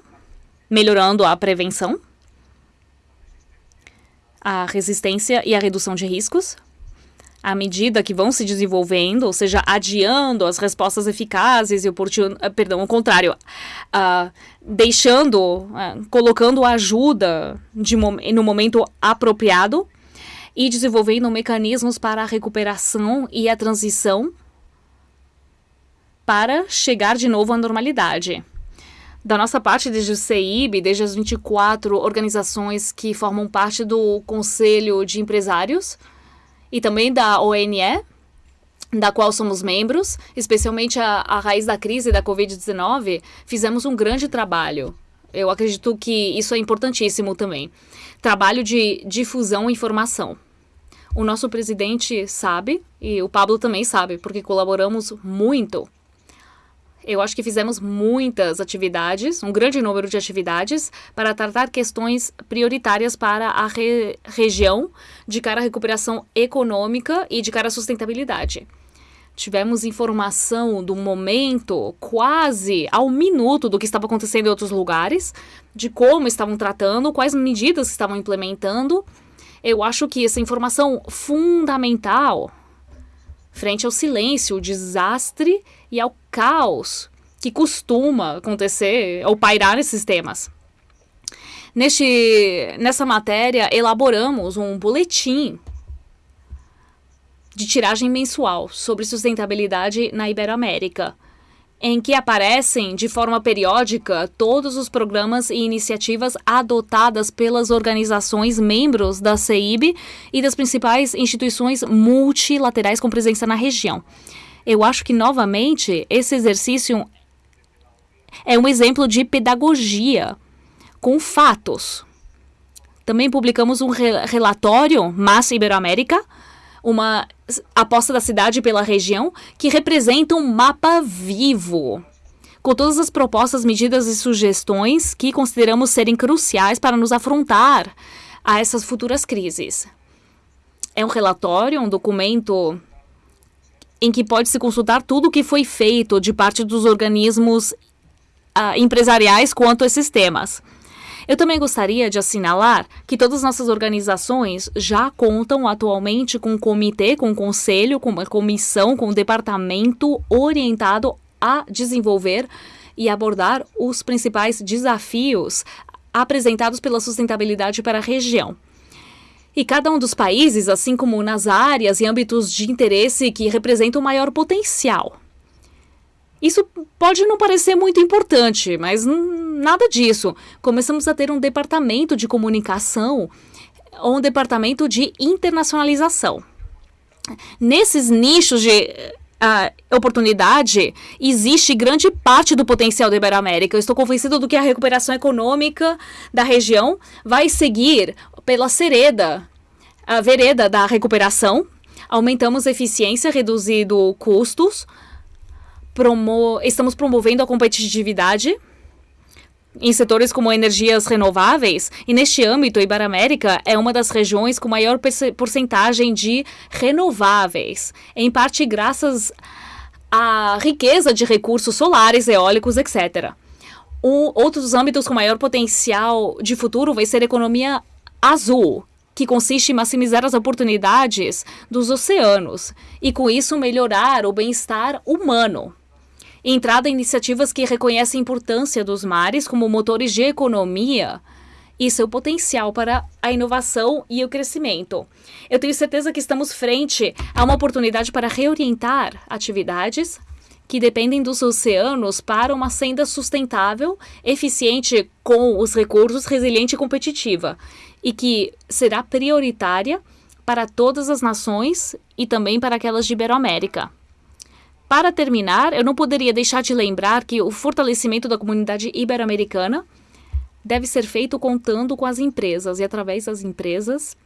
melhorando a prevenção, a resistência e a redução de riscos, à medida que vão se desenvolvendo, ou seja, adiando as respostas eficazes e oportun... Ah, perdão, ao contrário, uh, deixando, uh, colocando ajuda de no momento apropriado e desenvolvendo mecanismos para a recuperação e a transição para chegar de novo à normalidade. Da nossa parte, desde o CEIB, desde as 24 organizações que formam parte do Conselho de Empresários, e também da ONE, da qual somos membros, especialmente a, a raiz da crise da Covid-19, fizemos um grande trabalho. Eu acredito que isso é importantíssimo também. Trabalho de difusão e informação. O nosso presidente sabe, e o Pablo também sabe, porque colaboramos muito eu acho que fizemos muitas atividades, um grande número de atividades, para tratar questões prioritárias para a re região de cara à recuperação econômica e de cara à sustentabilidade. Tivemos informação do momento, quase ao minuto, do que estava acontecendo em outros lugares, de como estavam tratando, quais medidas estavam implementando. Eu acho que essa informação fundamental frente ao silêncio, o desastre e ao caos que costuma acontecer ou pairar nesses temas. Neste, nessa matéria, elaboramos um boletim de tiragem mensual sobre sustentabilidade na Iberoamérica, em que aparecem de forma periódica todos os programas e iniciativas adotadas pelas organizações membros da CEIB e das principais instituições multilaterais com presença na região. Eu acho que, novamente, esse exercício é um exemplo de pedagogia com fatos. Também publicamos um relatório, Massa Iberoamérica, uma aposta da cidade pela região, que representa um mapa vivo, com todas as propostas, medidas e sugestões que consideramos serem cruciais para nos afrontar a essas futuras crises. É um relatório, um documento em que pode-se consultar tudo o que foi feito de parte dos organismos uh, empresariais quanto a esses temas. Eu também gostaria de assinalar que todas as nossas organizações já contam atualmente com um comitê, com um conselho, com uma comissão, com um departamento orientado a desenvolver e abordar os principais desafios apresentados pela sustentabilidade para a região. E cada um dos países, assim como nas áreas e âmbitos de interesse que representam o maior potencial. Isso pode não parecer muito importante, mas nada disso. Começamos a ter um departamento de comunicação ou um departamento de internacionalização. Nesses nichos de uh, oportunidade, existe grande parte do potencial da Iberoamérica. Eu estou convencido do que a recuperação econômica da região vai seguir pela sereda, a vereda da recuperação, Aumentamos eficiência, reduzindo custos, promo estamos promovendo a competitividade em setores como energias renováveis, e neste âmbito, Iberoamérica é uma das regiões com maior porcentagem de renováveis, em parte graças à riqueza de recursos solares, eólicos, etc. Um, outros âmbitos com maior potencial de futuro vai ser economia azul, que consiste em maximizar as oportunidades dos oceanos e, com isso, melhorar o bem-estar humano entrada em iniciativas que reconhecem a importância dos mares como motores de economia e seu potencial para a inovação e o crescimento. Eu tenho certeza que estamos frente a uma oportunidade para reorientar atividades que dependem dos oceanos para uma senda sustentável, eficiente com os recursos, resiliente e competitiva, e que será prioritária para todas as nações e também para aquelas de Iberoamérica. Para terminar, eu não poderia deixar de lembrar que o fortalecimento da comunidade ibero-americana deve ser feito contando com as empresas e através das empresas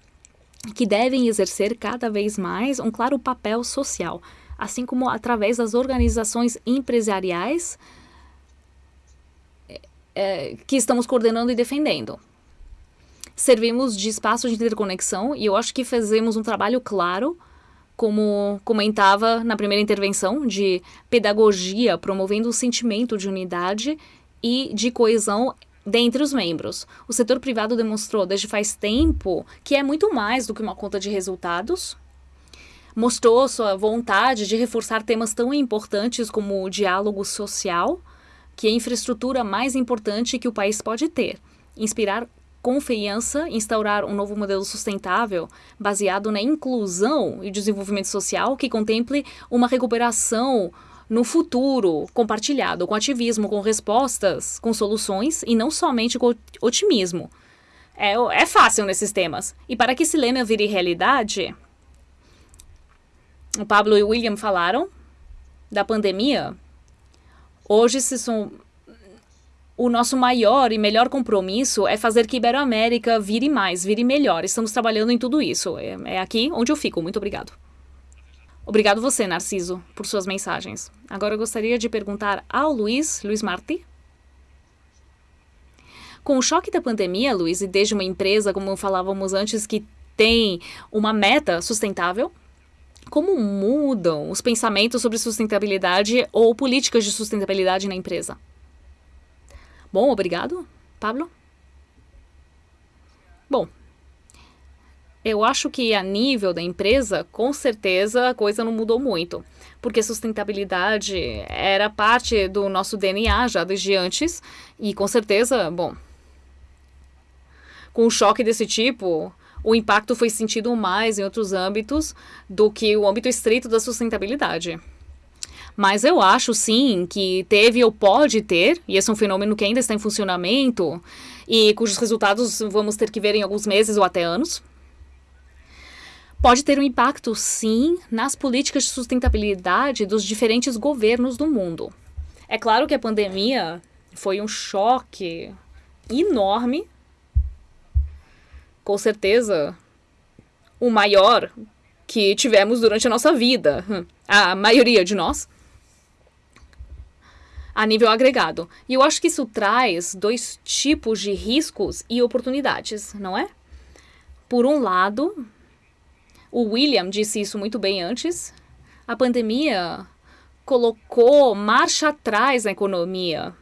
que devem exercer cada vez mais um claro papel social, assim como através das organizações empresariais é, que estamos coordenando e defendendo. Servimos de espaço de interconexão e eu acho que fazemos um trabalho claro como comentava na primeira intervenção, de pedagogia, promovendo o sentimento de unidade e de coesão dentre os membros. O setor privado demonstrou desde faz tempo que é muito mais do que uma conta de resultados. Mostrou sua vontade de reforçar temas tão importantes como o diálogo social, que é a infraestrutura mais importante que o país pode ter. Inspirar confiança, instaurar um novo modelo sustentável baseado na inclusão e desenvolvimento social que contemple uma recuperação no futuro, compartilhado com ativismo, com respostas, com soluções e não somente com otimismo. É, é fácil nesses temas. E para que esse lema vire realidade, o Pablo e o William falaram da pandemia. Hoje se são o nosso maior e melhor compromisso é fazer que Iberoamérica vire mais, vire melhor. Estamos trabalhando em tudo isso. É, é aqui onde eu fico. Muito obrigado. Obrigado você, Narciso, por suas mensagens. Agora eu gostaria de perguntar ao Luiz, Luiz Marti. Com o choque da pandemia, Luiz, e desde uma empresa, como falávamos antes, que tem uma meta sustentável, como mudam os pensamentos sobre sustentabilidade ou políticas de sustentabilidade na empresa? Bom, obrigado, Pablo. Bom, eu acho que a nível da empresa, com certeza a coisa não mudou muito, porque sustentabilidade era parte do nosso DNA já desde antes e com certeza, bom, com um choque desse tipo, o impacto foi sentido mais em outros âmbitos do que o âmbito estrito da sustentabilidade. Mas eu acho sim que teve ou pode ter, e esse é um fenômeno que ainda está em funcionamento e cujos resultados vamos ter que ver em alguns meses ou até anos. Pode ter um impacto, sim, nas políticas de sustentabilidade dos diferentes governos do mundo. É claro que a pandemia foi um choque enorme, com certeza o maior que tivemos durante a nossa vida, a maioria de nós a nível agregado. E eu acho que isso traz dois tipos de riscos e oportunidades, não é? Por um lado, o William disse isso muito bem antes, a pandemia colocou marcha atrás na economia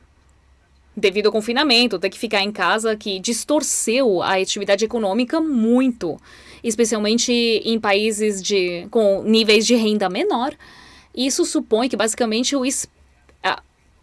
devido ao confinamento, ter que ficar em casa, que distorceu a atividade econômica muito, especialmente em países de, com níveis de renda menor. Isso supõe que basicamente o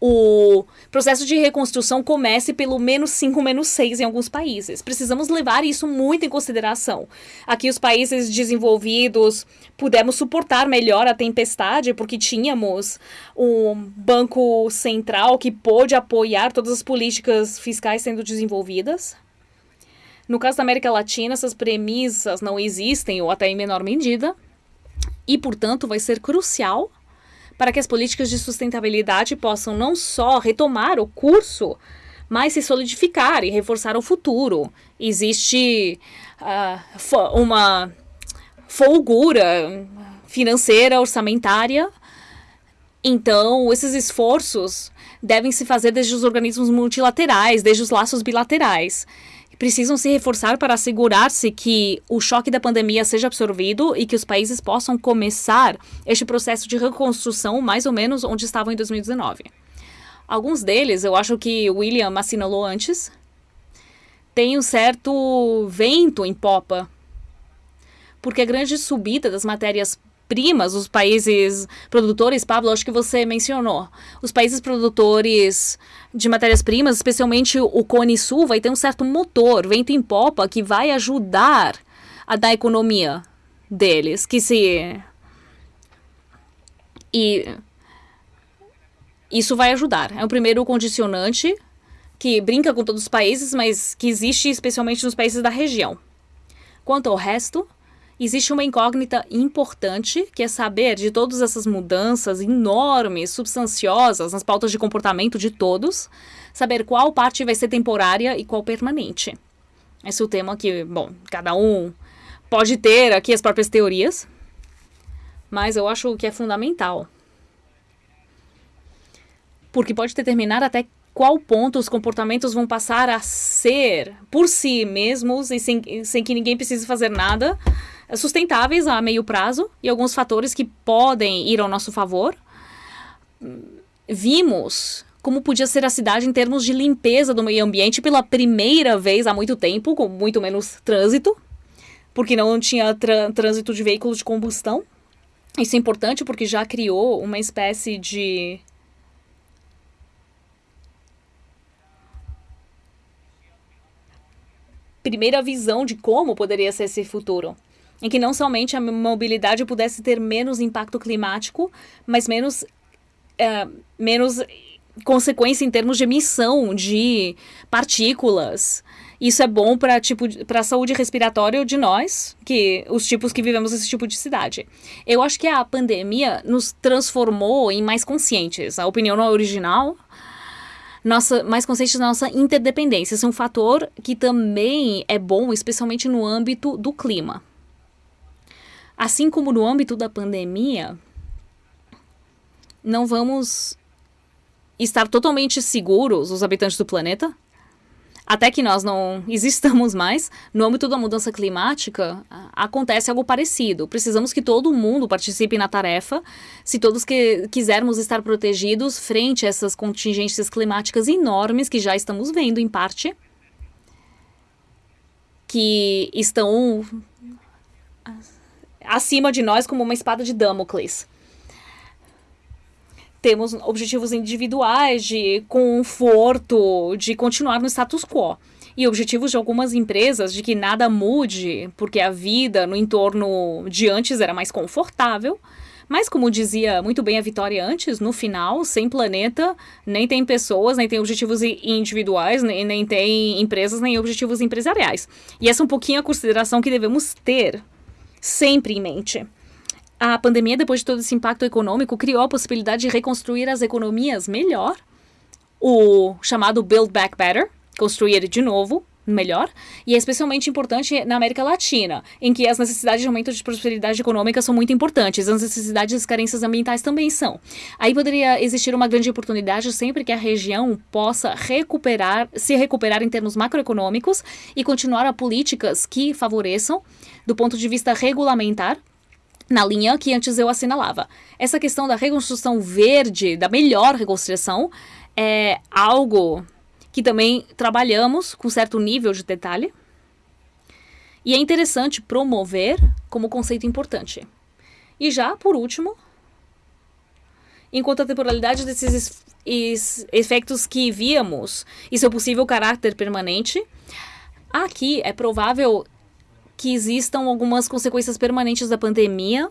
o processo de reconstrução comece pelo menos 5, menos 6 em alguns países. Precisamos levar isso muito em consideração. Aqui, os países desenvolvidos pudemos suportar melhor a tempestade, porque tínhamos um banco central que pôde apoiar todas as políticas fiscais sendo desenvolvidas. No caso da América Latina, essas premissas não existem, ou até em menor medida, e, portanto, vai ser crucial para que as políticas de sustentabilidade possam não só retomar o curso, mas se solidificar e reforçar o futuro. Existe uh, uma folgura financeira, orçamentária. Então, esses esforços devem se fazer desde os organismos multilaterais, desde os laços bilaterais. Precisam se reforçar para assegurar-se que o choque da pandemia seja absorvido e que os países possam começar este processo de reconstrução mais ou menos onde estavam em 2019. Alguns deles, eu acho que William assinalou antes, tem um certo vento em popa, porque a grande subida das matérias primas, os países produtores, Pablo, acho que você mencionou. Os países produtores de matérias-primas, especialmente o Cone Sul, vai ter um certo motor, vento em popa, que vai ajudar a dar economia deles, que se... E isso vai ajudar. É o primeiro condicionante que brinca com todos os países, mas que existe especialmente nos países da região. Quanto ao resto, existe uma incógnita importante, que é saber de todas essas mudanças enormes, substanciosas nas pautas de comportamento de todos, saber qual parte vai ser temporária e qual permanente. Esse é o tema que, bom, cada um pode ter aqui as próprias teorias, mas eu acho que é fundamental. Porque pode determinar até qual ponto os comportamentos vão passar a ser por si mesmos e sem, sem que ninguém precise fazer nada, sustentáveis a meio prazo e alguns fatores que podem ir ao nosso favor. Vimos como podia ser a cidade em termos de limpeza do meio ambiente pela primeira vez há muito tempo, com muito menos trânsito, porque não tinha trânsito de veículos de combustão. Isso é importante porque já criou uma espécie de primeira visão de como poderia ser esse futuro. Em que não somente a mobilidade pudesse ter menos impacto climático, mas menos, uh, menos consequência em termos de emissão de partículas. Isso é bom para tipo, a saúde respiratória de nós, que os tipos que vivemos esse tipo de cidade. Eu acho que a pandemia nos transformou em mais conscientes. A opinião não é original, nossa, mais conscientes da nossa interdependência. Esse é um fator que também é bom, especialmente no âmbito do clima. Assim como no âmbito da pandemia, não vamos estar totalmente seguros, os habitantes do planeta, até que nós não existamos mais, no âmbito da mudança climática, acontece algo parecido. Precisamos que todo mundo participe na tarefa, se todos que quisermos estar protegidos frente a essas contingências climáticas enormes que já estamos vendo, em parte, que estão acima de nós como uma espada de Damocles temos objetivos individuais de conforto, de continuar no status quo. E objetivos de algumas empresas de que nada mude, porque a vida no entorno de antes era mais confortável. Mas, como dizia muito bem a Vitória antes, no final, sem planeta, nem tem pessoas, nem tem objetivos individuais, nem, nem tem empresas, nem objetivos empresariais. E essa é um pouquinho a consideração que devemos ter sempre em mente. A pandemia, depois de todo esse impacto econômico, criou a possibilidade de reconstruir as economias melhor, o chamado Build Back Better, construir de novo melhor, e é especialmente importante na América Latina, em que as necessidades de aumento de prosperidade econômica são muito importantes, as necessidades e carências ambientais também são. Aí poderia existir uma grande oportunidade sempre que a região possa recuperar, se recuperar em termos macroeconômicos e continuar a políticas que favoreçam, do ponto de vista regulamentar, na linha que antes eu assinalava. Essa questão da reconstrução verde, da melhor reconstrução, é algo que também trabalhamos com certo nível de detalhe. E é interessante promover como conceito importante. E já, por último, enquanto a temporalidade desses efeitos que víamos e seu possível caráter permanente, aqui é provável que existam algumas consequências permanentes da pandemia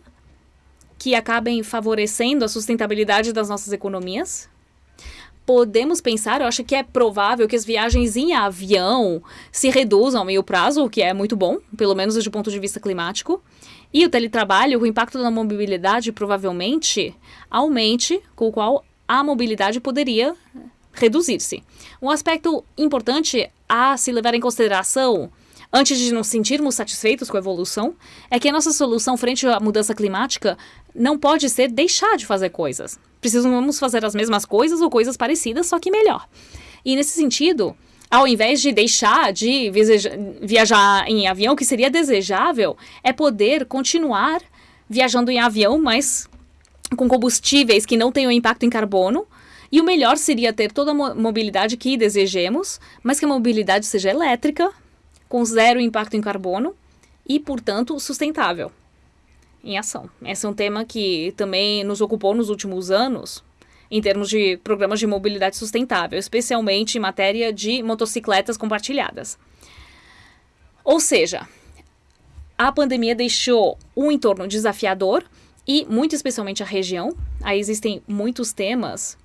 que acabem favorecendo a sustentabilidade das nossas economias. Podemos pensar, eu acho que é provável que as viagens em avião se reduzam a meio prazo, o que é muito bom, pelo menos desde o ponto de vista climático. E o teletrabalho, o impacto da mobilidade provavelmente aumente, com o qual a mobilidade poderia reduzir-se. Um aspecto importante a se levar em consideração antes de nos sentirmos satisfeitos com a evolução, é que a nossa solução frente à mudança climática não pode ser deixar de fazer coisas. Precisamos fazer as mesmas coisas ou coisas parecidas, só que melhor. E nesse sentido, ao invés de deixar de viajar em avião, que seria desejável, é poder continuar viajando em avião, mas com combustíveis que não tenham impacto em carbono. E o melhor seria ter toda a mobilidade que desejemos, mas que a mobilidade seja elétrica, com zero impacto em carbono e, portanto, sustentável em ação. Esse é um tema que também nos ocupou nos últimos anos, em termos de programas de mobilidade sustentável, especialmente em matéria de motocicletas compartilhadas. Ou seja, a pandemia deixou um entorno desafiador e, muito especialmente, a região. Aí existem muitos temas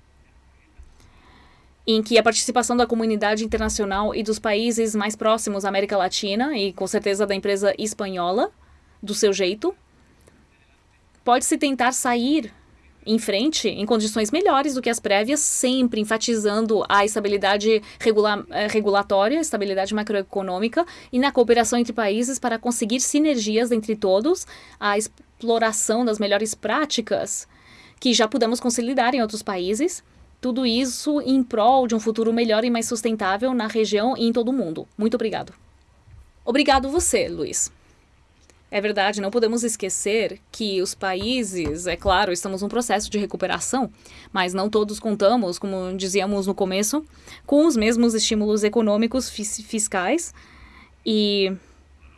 em que a participação da comunidade internacional e dos países mais próximos à América Latina, e com certeza da empresa espanhola, do seu jeito, pode-se tentar sair em frente em condições melhores do que as prévias, sempre enfatizando a estabilidade regula eh, regulatória, estabilidade macroeconômica e na cooperação entre países para conseguir sinergias entre todos, a exploração das melhores práticas que já pudemos consolidar em outros países. Tudo isso em prol de um futuro melhor e mais sustentável na região e em todo o mundo. Muito obrigado. Obrigado você, Luiz. É verdade, não podemos esquecer que os países, é claro, estamos num processo de recuperação, mas não todos contamos, como dizíamos no começo, com os mesmos estímulos econômicos fiscais e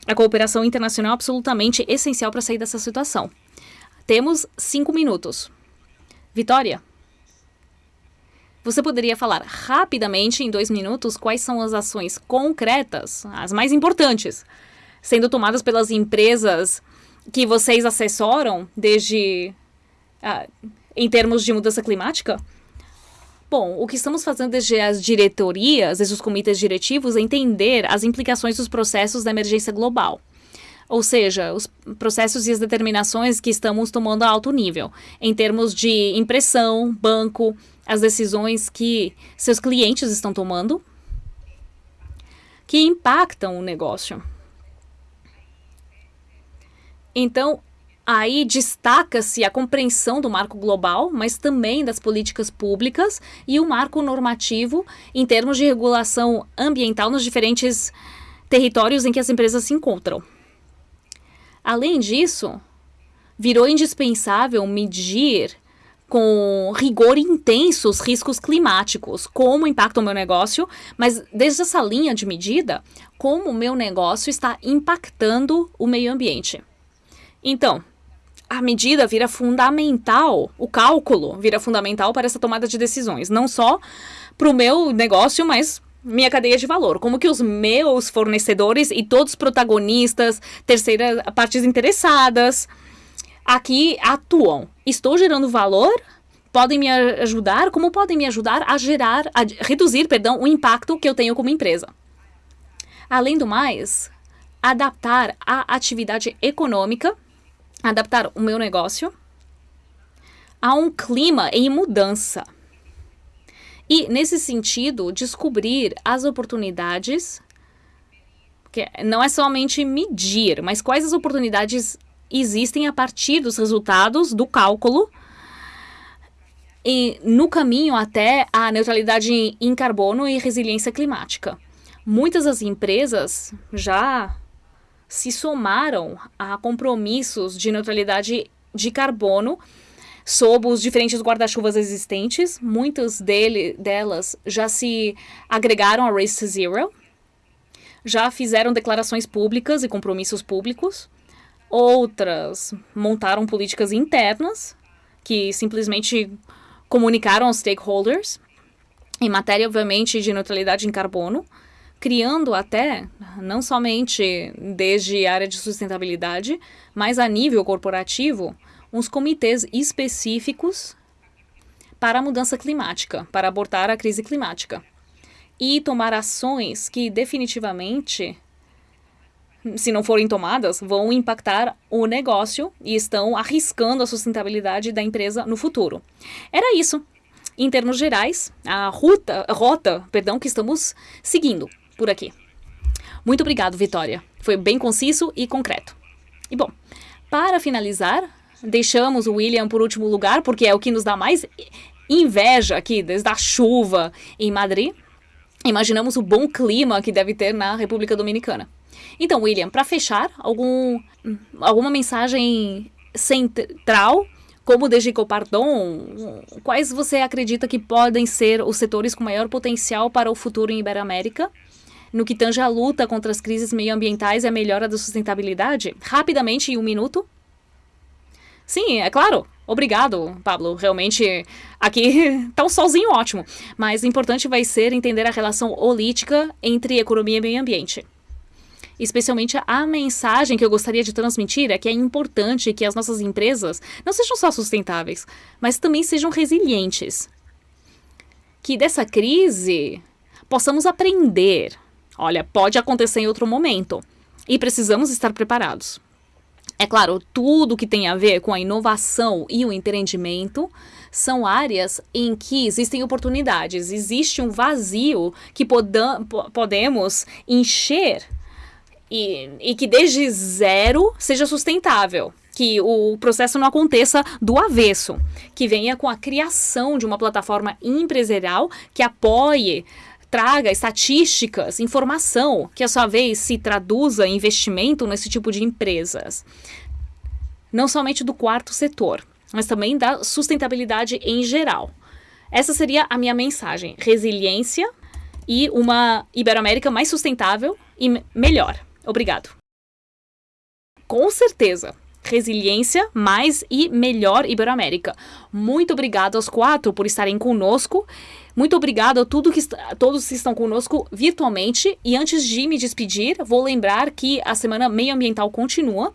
a cooperação internacional é absolutamente essencial para sair dessa situação. Temos cinco minutos. Vitória, você poderia falar rapidamente, em dois minutos, quais são as ações concretas, as mais importantes, sendo tomadas pelas empresas que vocês assessoram desde uh, em termos de mudança climática? Bom, o que estamos fazendo desde as diretorias, desde os comitês diretivos, é entender as implicações dos processos da emergência global. Ou seja, os processos e as determinações que estamos tomando a alto nível, em termos de impressão, banco, as decisões que seus clientes estão tomando, que impactam o negócio. Então, aí destaca-se a compreensão do marco global, mas também das políticas públicas e o marco normativo em termos de regulação ambiental nos diferentes territórios em que as empresas se encontram. Além disso, virou indispensável medir com rigor intenso os riscos climáticos, como impactam o meu negócio, mas desde essa linha de medida, como o meu negócio está impactando o meio ambiente. Então, a medida vira fundamental, o cálculo vira fundamental para essa tomada de decisões, não só para o meu negócio, mas minha cadeia de valor, como que os meus fornecedores e todos os protagonistas, terceiras partes interessadas, aqui atuam. Estou gerando valor? Podem me ajudar? Como podem me ajudar a gerar, a reduzir, perdão, o impacto que eu tenho como empresa? Além do mais, adaptar a atividade econômica adaptar o meu negócio a um clima em mudança. E, nesse sentido, descobrir as oportunidades, que não é somente medir, mas quais as oportunidades existem a partir dos resultados do cálculo e no caminho até a neutralidade em carbono e resiliência climática. Muitas das empresas já se somaram a compromissos de neutralidade de carbono sob os diferentes guarda-chuvas existentes. Muitas dele, delas já se agregaram a Race to Zero, já fizeram declarações públicas e compromissos públicos. Outras montaram políticas internas que simplesmente comunicaram aos stakeholders em matéria, obviamente, de neutralidade em carbono criando até, não somente desde a área de sustentabilidade, mas a nível corporativo, uns comitês específicos para a mudança climática, para abortar a crise climática. E tomar ações que definitivamente, se não forem tomadas, vão impactar o negócio e estão arriscando a sustentabilidade da empresa no futuro. Era isso. Em termos gerais, a ruta, rota, perdão, que estamos seguindo por aqui. Muito obrigado, Vitória. Foi bem conciso e concreto. E bom, para finalizar, deixamos o William por último lugar, porque é o que nos dá mais inveja aqui, desde a chuva em Madrid. Imaginamos o bom clima que deve ter na República Dominicana. Então, William, para fechar, algum, alguma mensagem central como Dejico Pardon, quais você acredita que podem ser os setores com maior potencial para o futuro em Iberoamérica? No que tange a luta contra as crises meioambientais e a melhora da sustentabilidade? Rapidamente, em um minuto. Sim, é claro. Obrigado, Pablo. Realmente, aqui tá um solzinho ótimo. Mas o importante vai ser entender a relação holística entre economia e meio ambiente. Especialmente a mensagem que eu gostaria de transmitir é que é importante que as nossas empresas não sejam só sustentáveis, mas também sejam resilientes. Que dessa crise possamos aprender. Olha, pode acontecer em outro momento e precisamos estar preparados. É claro, tudo que tem a ver com a inovação e o empreendimento são áreas em que existem oportunidades, existe um vazio que podemos encher e, e que desde zero seja sustentável que o processo não aconteça do avesso, que venha com a criação de uma plataforma empresarial que apoie, traga estatísticas, informação, que a sua vez se traduza em investimento nesse tipo de empresas. Não somente do quarto setor, mas também da sustentabilidade em geral. Essa seria a minha mensagem: resiliência e uma Iberoamérica mais sustentável e melhor. Obrigado. Com certeza. Resiliência, mais e melhor Iberoamérica. Muito obrigado aos quatro por estarem conosco. Muito obrigado a tudo que todos que estão conosco virtualmente. E antes de me despedir, vou lembrar que a Semana Meioambiental continua.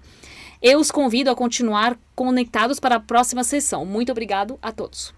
Eu os convido a continuar conectados para a próxima sessão. Muito obrigado a todos.